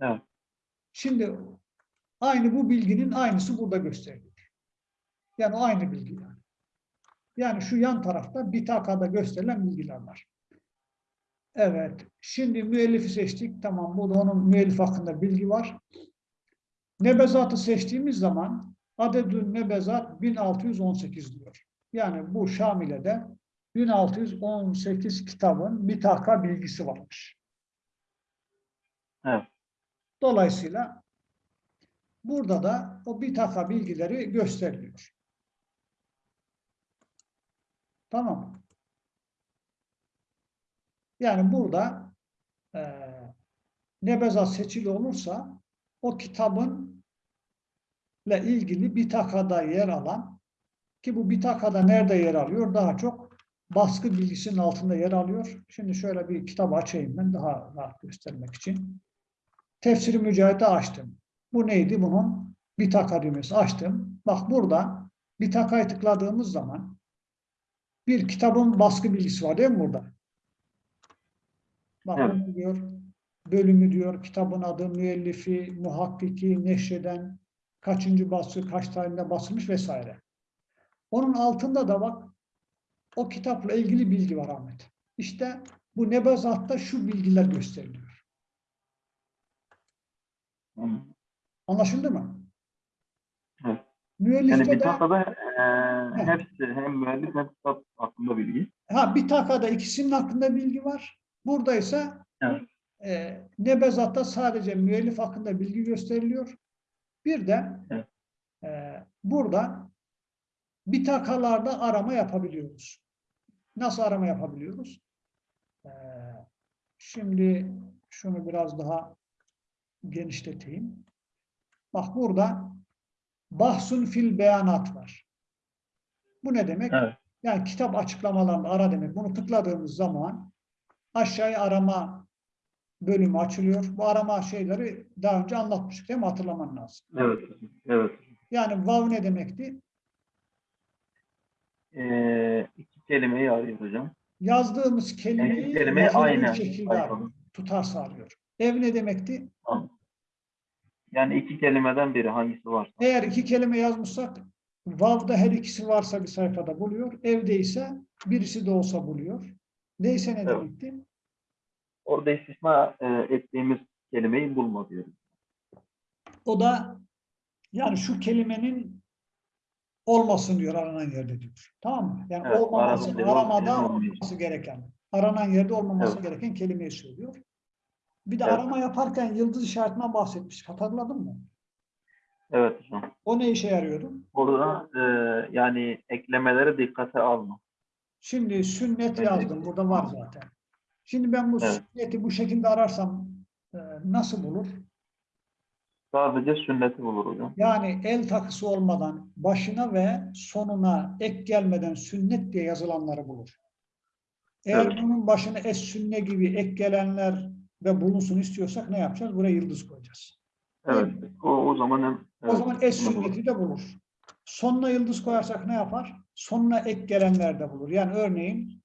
Evet. Şimdi aynı bu bilginin aynısı burada gösteriliyor. Yani aynı bilgi yani. Yani şu yan tarafta bitakada gösterilen bilgiler var. Evet. Şimdi müellifi seçtik. Tamam. Burada onun müellif hakkında bilgi var. Nebezatı seçtiğimiz zaman adedün nebezat 1618 diyor. Yani bu Şamile'de 1618 kitabın bitaka bilgisi varmış. Evet. Dolayısıyla burada da o bitaka bilgileri gösteriliyor. Tamam? Yani burada eee nebezat seçili olursa o kitabın ile ilgili bitakada yer alan ki bu bitakada nerede yer alıyor? Daha çok baskı bilgisinin altında yer alıyor. Şimdi şöyle bir kitabı açayım ben daha rahat göstermek için. Tefsiri Mücahit'i açtım. Bu neydi? Bunun bitaka düğmesi açtım. Bak burada bitakayı tıkladığımız zaman bir kitabın baskı bilgisi var değil mi burada? Bak Evet. diyor, bölümü diyor, kitabın adı, müellifi, muhakkiki, neşreden, kaçıncı baskı, kaç tarihinde basılmış vesaire. Onun altında da bak o kitapla ilgili bilgi var Ahmet. İşte bu nebezatta şu bilgiler gösteriliyor. Hı. Anlaşıldı mı? Evet. Müellifte Yani bir takada e, hepsi hem müellif hem kitap hakkında bilgi. ha, bir takada ikisinin hakkında bilgi var. Burada ise Evet. e, nebezatta sadece müellif hakkında bilgi gösteriliyor. Bir de Evet. e, burada bitakalarda arama yapabiliyoruz. Nasıl arama yapabiliyoruz? E, şimdi şunu biraz daha genişleteyim. Bak burada bahsun fil beyanat var. Bu ne demek? Evet. Yani kitap açıklamalarında ara demek. Bunu tıkladığımız zaman aşağıya arama bölümü açılıyor. Bu arama şeyleri daha önce anlatmıştık değil mi? Hatırlaman lazım. Evet. Evet. Yani vav ne demekti? E, iki kelimeyi arıyor hocam. Yazdığımız Yani kelimeyi yazılı bir aynı. şekilde tutar sağlıyor. Ev ne demekti? Yani iki kelimeden biri hangisi varsa. Eğer iki kelime yazmışsak vav'da her ikisi varsa bir sayfada buluyor. Evde ise birisi de olsa buluyor. Neyse ne Evet. demekti? Orada istisna e, ettiğimiz kelimeyi bulma diyoruz. O da yani şu kelimenin olmasın diyor aranan yerde diyor. Tamam mı? Yani Evet, olmaması, aramada olmaması. olmaması gereken, aranan yerde olmaması Evet. gereken kelimeyi söylüyor. Bir de Evet. arama yaparken yıldız işaretinden bahsetmiştik. Hatırladın mı? Evet hocam. O ne işe yarıyordu? Burada e, yani eklemeleri dikkate alma. Şimdi sünnet Evet. yazdım. Burada var zaten. Şimdi ben bu Evet. sünneti bu şekilde ararsam e, nasıl bulur? Sadece sünneti bulur hocam. Yani el takısı olmadan başına ve sonuna ek gelmeden sünnet diye yazılanları bulur. Eğer Evet. bunun başına es sünne gibi ek gelenler de bulunsun istiyorsak ne yapacağız? Buraya yıldız koyacağız. Evet. O, o zaman hem, O evet, zaman es sünneti de bulur. Sonuna yıldız koyarsak ne yapar? Sonuna ek gelenler de bulur. Yani örneğin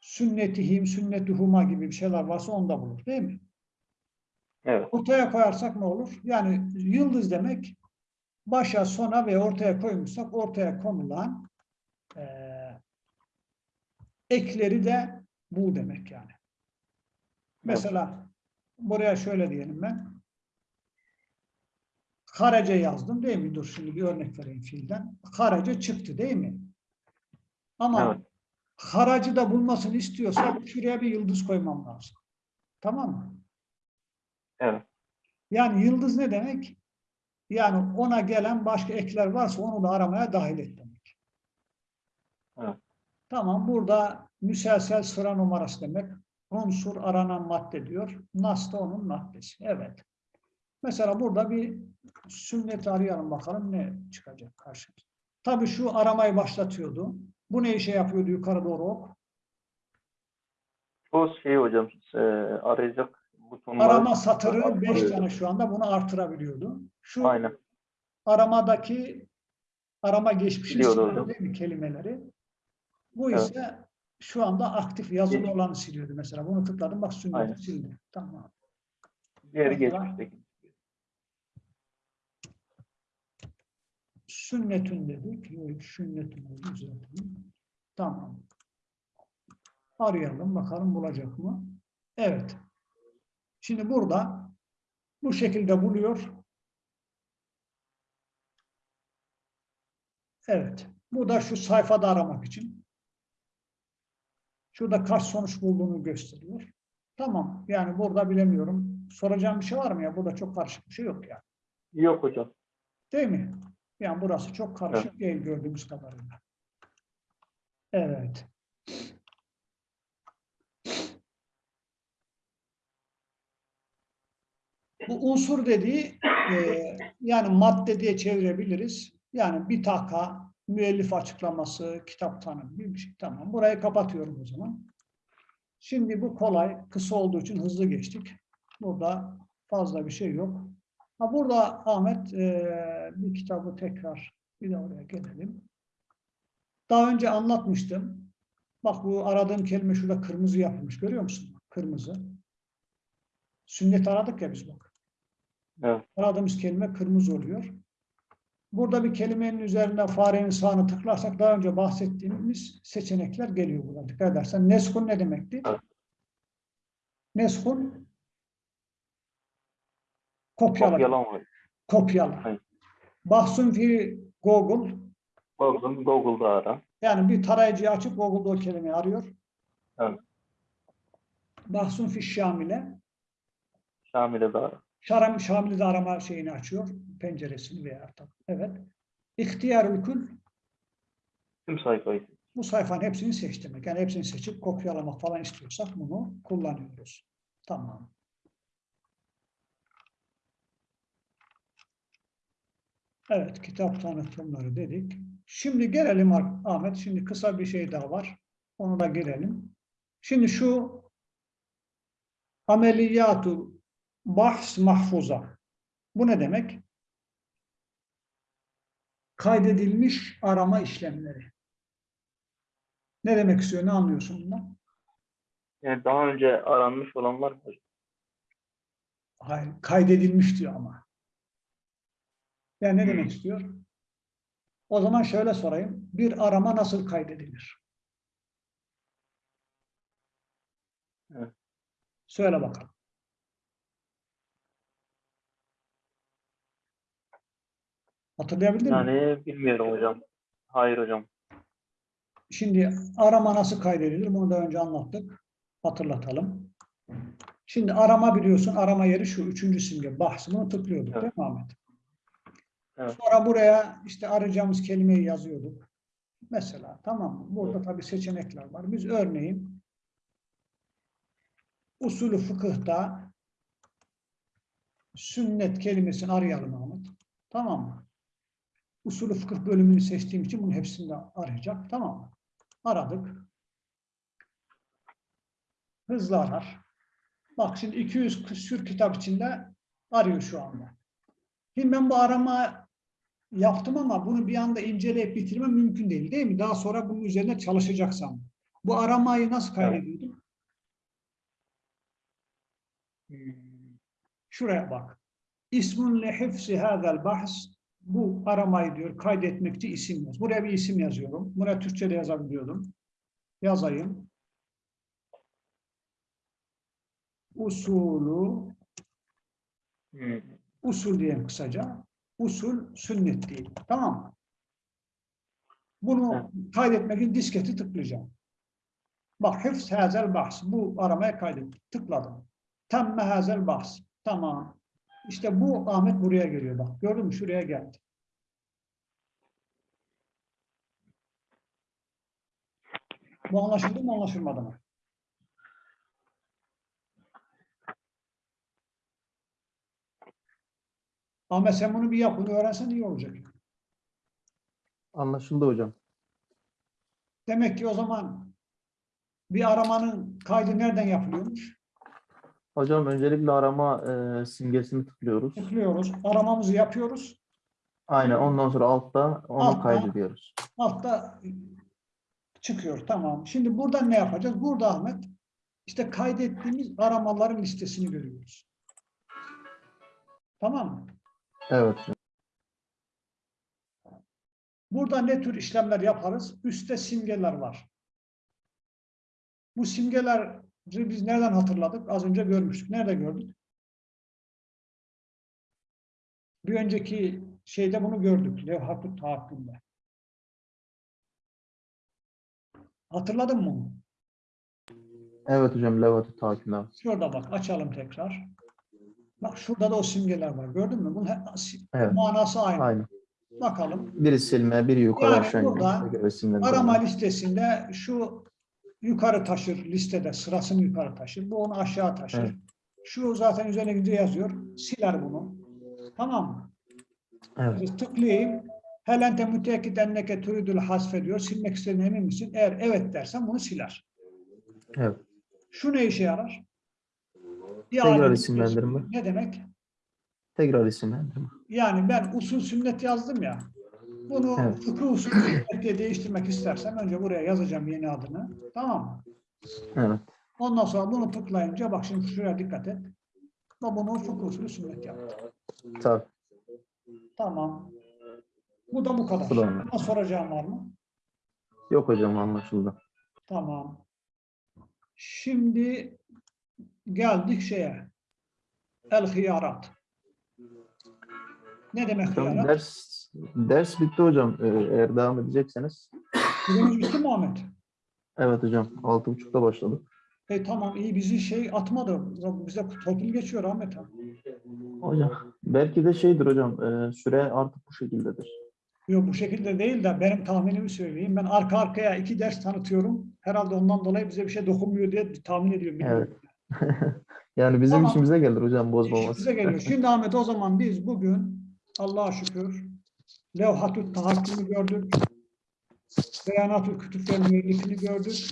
sünnetihim, sünnetuhuma gibi bir şeyler varsa onu da bulur. Değil mi? Evet. Ortaya koyarsak ne olur? Yani yıldız demek başa, sona ve ortaya koymuşsak ortaya konulan eee, ekleri de bu demek yani. Mesela buraya şöyle diyelim ben. Karece yazdım değil mi? Dur şimdi bir örnek vereyim fiilden. Karece çıktı değil mi? Ama Evet. Haracı da bulmasını istiyorsak şuraya bir yıldız koymam lazım. Tamam mı? Evet. Yani yıldız ne demek? Yani ona gelen başka ekler varsa onu da aramaya dahil et demek. Evet. Tamam burada müselsel sıra numarası demek. Unsur aranan madde diyor. Nas da onun maddesi. Evet. Mesela burada bir sünnet arayalım bakalım ne çıkacak karşımıza. Tabii şu aramayı başlatıyordu. Bu ne işe yapıyordu yukarı doğru ok? O şey hocam e, arayacak butonları. Arama satırı 5 arıyor. tane şu anda bunu artırabiliyordu. Şu Aynen. aramadaki arama geçmişi Biliyordu siliyor hocam. değil mi kelimeleri? Bu Evet. ise şu anda aktif yazılı olanı siliyordu mesela. Bunu tıkladım bak Aynen. sünneti sildi. Tamam. Diğeri Mesela- geçmişteki. Sünnetün dedik. Yok, sünnetün oldu. Tamam. Arayalım bakalım bulacak mı? Evet. Şimdi burada bu şekilde buluyor. Evet. Bu da şu sayfada aramak için. Şurada kaç sonuç bulduğunu gösteriyor. Tamam. Yani burada bilemiyorum. Soracağım bir şey var mı ya? Burada çok karışık bir şey yok ya. Yok hocam. Değil mi? Yani burası çok karışık değil gördüğümüz kadarıyla. Evet. Bu unsur dediği e, yani madde diye çevirebiliriz. Yani bir taka, müellif açıklaması, kitap tanımı bir şey. Tamam. Burayı kapatıyorum o zaman. Şimdi bu kolay, kısa olduğu için hızlı geçtik. Burada fazla bir şey yok. Ha burada Ahmet eee, bir kitabı tekrar bir de oraya gelelim. Daha önce anlatmıştım. Bak bu aradığım kelime şurada kırmızı yapılmış. Görüyor musun? Kırmızı. Sünnet aradık ya biz bak. Evet. Aradığımız kelime kırmızı oluyor. Burada bir kelimenin üzerine farenin sağını tıklarsak daha önce bahsettiğimiz seçenekler geliyor burada. Dikkat edersen. Neskun ne demekti? Neskun kopyala. Kopyalama. Kopyala. Bahsun fi Google Google'ın Google'da ara. yani bir tarayıcıyı açıp Google'da o kelimeyi arıyor. Evet. Bahsun fi Şamile Şamil'e de ara. Şaram, Şamil'i de arama şeyini açıyor. Penceresini veya artık. Evet. İhtiyarül kül Tüm sayfayı. bu sayfanın hepsini seç demek. Yani hepsini seçip kopyalamak falan istiyorsak bunu kullanıyoruz. Tamam. Evet, kitap tanıtımları dedik. Şimdi gelelim Ah- Ahmet. Şimdi kısa bir şey daha var. Onu da girelim. Şimdi şu ameliyatu bahs mahfuza. Bu ne demek? Kaydedilmiş arama işlemleri. Ne demek istiyor? Ne anlıyorsun bundan? Yani daha önce aranmış olanlar mı? Hayır, kaydedilmiş diyor ama. Yani ne demek istiyor? O zaman şöyle sorayım. Bir arama nasıl kaydedilir? Evet. Söyle bakalım. Hatırlayabildin mi? Yani bilmiyorum hocam. Hayır hocam. Şimdi arama nasıl kaydedilir? Bunu da önce anlattık. Hatırlatalım. Şimdi arama biliyorsun. Arama yeri şu. Üçüncü simge. Bahs. Bunu tıklıyorduk Evet. değil mi Ahmet? Evet. Sonra buraya işte arayacağımız kelimeyi yazıyorduk. Mesela tamam mı? Burada tabii seçenekler var. Biz örneğin usulü fıkıhta sünnet kelimesini arayalım Ahmet. Tamam mı? Usulü fıkıh bölümünü seçtiğim için bunun hepsini de arayacak. Tamam mı? Aradık. Hızlı arar. Bak şimdi 200 küsür kitap içinde arıyor şu anda. Şimdi ben bu arama yaptım ama bunu bir anda inceleyip bitirmem mümkün değil değil mi? Daha sonra bunun üzerine çalışacaksam. Bu aramayı nasıl kaydediyordum? Şuraya bak. İsmun li hifsi hadal bahs bu aramayı diyor kaydetmek için isim yaz. Buraya bir isim yazıyorum. Buraya Türkçe'de yazabiliyordum. Yazayım. Usulü Hmm. usul diyeyim kısaca. Usul sünnet diyeyim. Tamam mı? Bunu kaydetmek için disketi tıklayacağım. Bak hıfz hazel bahs. Bu aramaya kaydettim. Tıkladım. Temme hazel bahs. Tamam. İşte bu Ahmet buraya geliyor bak. Gördün mü? Şuraya geldi. Bu anlaşıldı mı anlaşılmadı mı? Ahmet sen bunu bir yap. Bunu öğrensen iyi olacak. Anlaşıldı hocam. Demek ki o zaman bir aramanın kaydı nereden yapılıyormuş? Hocam öncelikle arama e, simgesini tıklıyoruz. Tıklıyoruz. Aramamızı yapıyoruz. Aynen ondan sonra altta onu Altta. kaydediyoruz. Altta Çıkıyor tamam. Şimdi buradan ne yapacağız? Burada Ahmet işte kaydettiğimiz aramaların listesini görüyoruz. Tamam mı? Evet. Burada ne tür işlemler yaparız? Üstte simgeler var. Bu simgeleri biz nereden hatırladık? Az önce görmüştük. Nerede gördük? Bir önceki şeyde bunu gördük. Levhat-ı tahakkümde. Hatırladın mı? Evet hocam Levat'ı takip abi. Şurada bak açalım tekrar. Bak şurada da o simgeler var. Gördün mü? Bunun Evet. manası aynı. Aynı. Bakalım. Biri silme, biri yukarı Yani aşağı burada. Arama listesinde şu yukarı taşır listede sırasını yukarı taşır. Bu onu aşağı taşır. Evet. Şu zaten üzerine gidince yazıyor. Siler bunu. Tamam mı? Evet. Tıklayayım. Hel ente mütekkid enneke turidul hasfe diyor. Silmek istediğine emin misin? Eğer evet dersen bunu siler. Evet. Şu ne işe yarar? Tekrar İade isimlendirme. Ne demek? Tekrar isimlendirme. Yani ben usul sünnet yazdım ya. Bunu Evet. fıkıh usul sünnet diye değiştirmek istersem önce buraya yazacağım yeni adını. Tamam mı? Evet. Ondan sonra bunu tıklayınca bak şimdi şuraya dikkat et. Ve bunu fıkıh usulü sünnet yaptı. Tabii. Tamam. Bu da bu kadar. Buna soracağım var mı? Yok hocam anlaşıldı. Tamam. Şimdi geldik şeye. El hıyarat. Ne demek Hocam hıyarat? ders ders bitti hocam. Ee, eğer devam edecekseniz. Bugünümüz bitti mi Ahmet? Evet hocam. Altı buçukta başladık. E tamam iyi bizi şey atmadı. Bize torpil geçiyor Ahmet abi. Hocam belki de şeydir hocam. e, süre artık bu şekildedir. Yok bu şekilde değil de benim tahminimi söyleyeyim. Ben arka arkaya iki ders tanıtıyorum. Herhalde ondan dolayı bize bir şey dokunmuyor diye tahmin ediyorum. bilmiyorum. <laughs> yani bizim Tamam. işimize gelir hocam bozmaması. İşimize geliyor. Şimdi <laughs> Ahmet o zaman biz bugün Allah'a şükür levhatü tahakkümü gördük. Beyanatü kütüplerin müellifini gördük.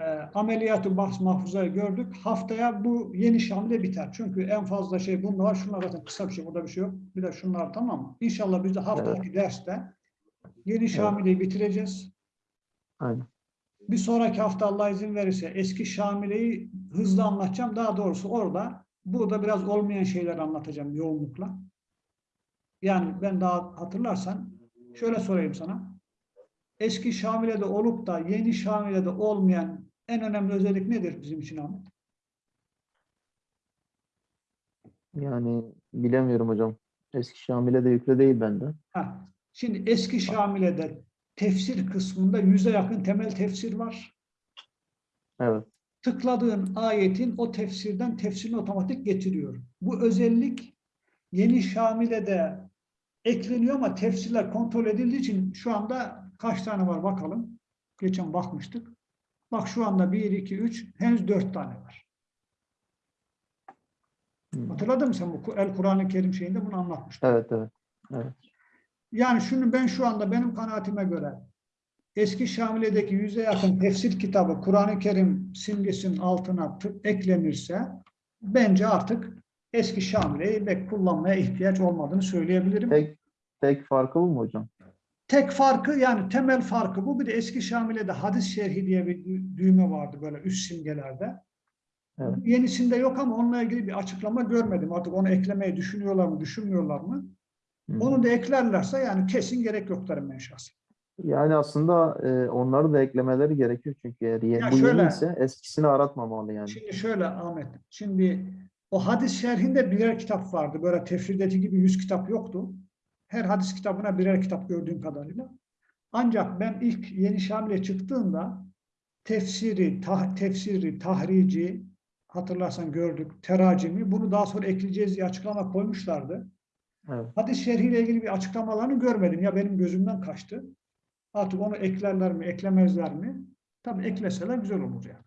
E, ameliyatı bahs mahfuzayı gördük. Haftaya bu yeni şamile biter. Çünkü en fazla şey bunda var. Şunlar zaten kısa bir şey. Burada bir şey yok. Bir de şunlar tamam mı? İnşallah biz de haftaki derste yeni şamileyi bitireceğiz. Aynen. Bir sonraki hafta Allah izin verirse eski Şamile'yi hızlı anlatacağım. Daha doğrusu orada burada biraz olmayan şeyler anlatacağım yoğunlukla. Yani ben daha hatırlarsan şöyle sorayım sana. Eski Şamile'de olup da yeni Şamile'de olmayan en önemli özellik nedir bizim için Ahmet? Yani bilemiyorum hocam. Eski Şamil'e de yükle değil bende. Ha, şimdi eski Şamile'de tefsir kısmında yüze yakın temel tefsir var. Evet. tıkladığın ayetin o tefsirden tefsirini otomatik getiriyor. Bu özellik yeni Şamil'e de ekleniyor ama tefsirler kontrol edildiği için şu anda kaç tane var bakalım. Geçen bakmıştık. Bak şu anda 1, 2, 3 henüz 4 tane var. Hı. Hatırladın mı sen bu El Kur'an-ı Kerim şeyinde bunu anlatmıştım. Evet evet. Evet. Yani şunu ben şu anda benim kanaatime göre eski Şamile'deki yüze yakın tefsir kitabı Kur'an-ı Kerim simgesinin altına eklenirse bence artık eski Şamile'yi pek kullanmaya ihtiyaç olmadığını söyleyebilirim. Tek, tek farkı bu mu hocam? Tek farkı yani temel farkı bu. Bir de eski Şamile'de hadis şerhi diye bir dü- düğme vardı böyle üst simgelerde. Evet. Yenisinde yok ama onunla ilgili bir açıklama görmedim. Artık onu eklemeyi düşünüyorlar mı, düşünmüyorlar mı? Hı. Onu da eklerlerse yani kesin gerek yok derim ben şahsen. Yani aslında e, onları da eklemeleri gerekiyor çünkü eğer ye- Ya bu şöyle- yeni ise eskisini aratmamalı yani. Şimdi şöyle Ahmet, şimdi o hadis şerhinde birer kitap vardı. Böyle tefsirdeki gibi yüz kitap yoktu. Her hadis kitabına birer kitap gördüğüm kadarıyla. Ancak ben ilk Yeni Şamil'e çıktığımda tefsiri, tah- tefsiri, tahrici, hatırlarsan gördük, teracimi, bunu daha sonra ekleyeceğiz diye açıklama koymuşlardı. Evet. Hadis şerhiyle ilgili bir açıklamalarını görmedim. Ya benim gözümden kaçtı. Artık onu eklerler mi, eklemezler mi? Tabii ekleseler güzel olur yani.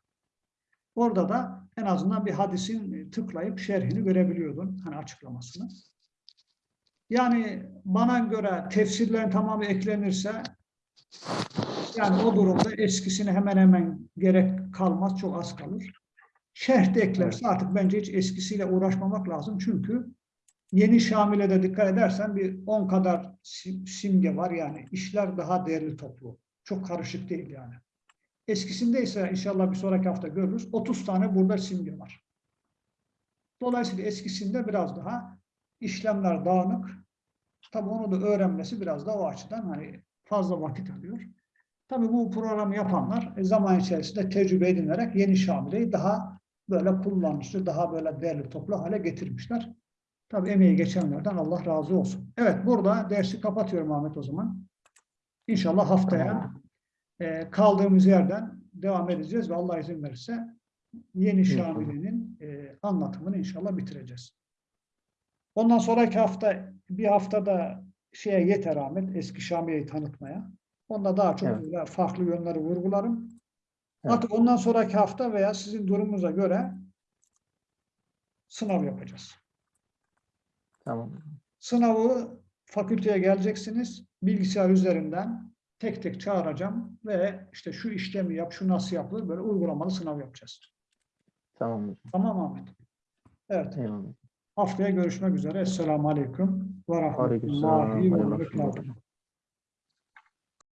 Orada da en azından bir hadisin tıklayıp şerhini görebiliyordun. Hani açıklamasını. Yani bana göre tefsirlerin tamamı eklenirse yani o durumda eskisine hemen hemen gerek kalmaz. Çok az kalır. Şerh de eklerse artık bence hiç eskisiyle uğraşmamak lazım. Çünkü yeni Şamile'de dikkat edersen bir 10 kadar sim- simge var yani. işler daha değerli toplu. Çok karışık değil yani. Eskisinde ise inşallah bir sonraki hafta görürüz. 30 tane burada simge var. Dolayısıyla eskisinde biraz daha işlemler dağınık. Tabii onu da öğrenmesi biraz da o açıdan hani fazla vakit alıyor. Tabii bu programı yapanlar e, zaman içerisinde tecrübe edinerek yeni Şamile'yi daha böyle kullanışlı, daha böyle değerli toplu hale getirmişler. Tabii emeği geçenlerden Allah razı olsun. Evet burada dersi kapatıyorum Ahmet o zaman. İnşallah haftaya e, kaldığımız yerden devam edeceğiz ve Allah izin verirse yeni. Şamile'nin e, anlatımını inşallah bitireceğiz. Ondan sonraki hafta bir haftada şeye yeter Ahmet eski Şamile'yi tanıtmaya. Onda daha çok Evet. böyle farklı yönleri vurgularım. Evet. Artık ondan sonraki hafta veya sizin durumunuza göre sınav yapacağız. Tamam. Sınavı fakülteye geleceksiniz. Bilgisayar üzerinden tek tek çağıracağım ve işte şu işlemi yap, şu nasıl yapılır böyle uygulamalı sınav yapacağız. Tamam. Tamam Ahmet. Evet. Eyvallah. Haftaya görüşmek üzere. Esselamu Aleyküm ve. Rahmetullahi ve Berekatuhu.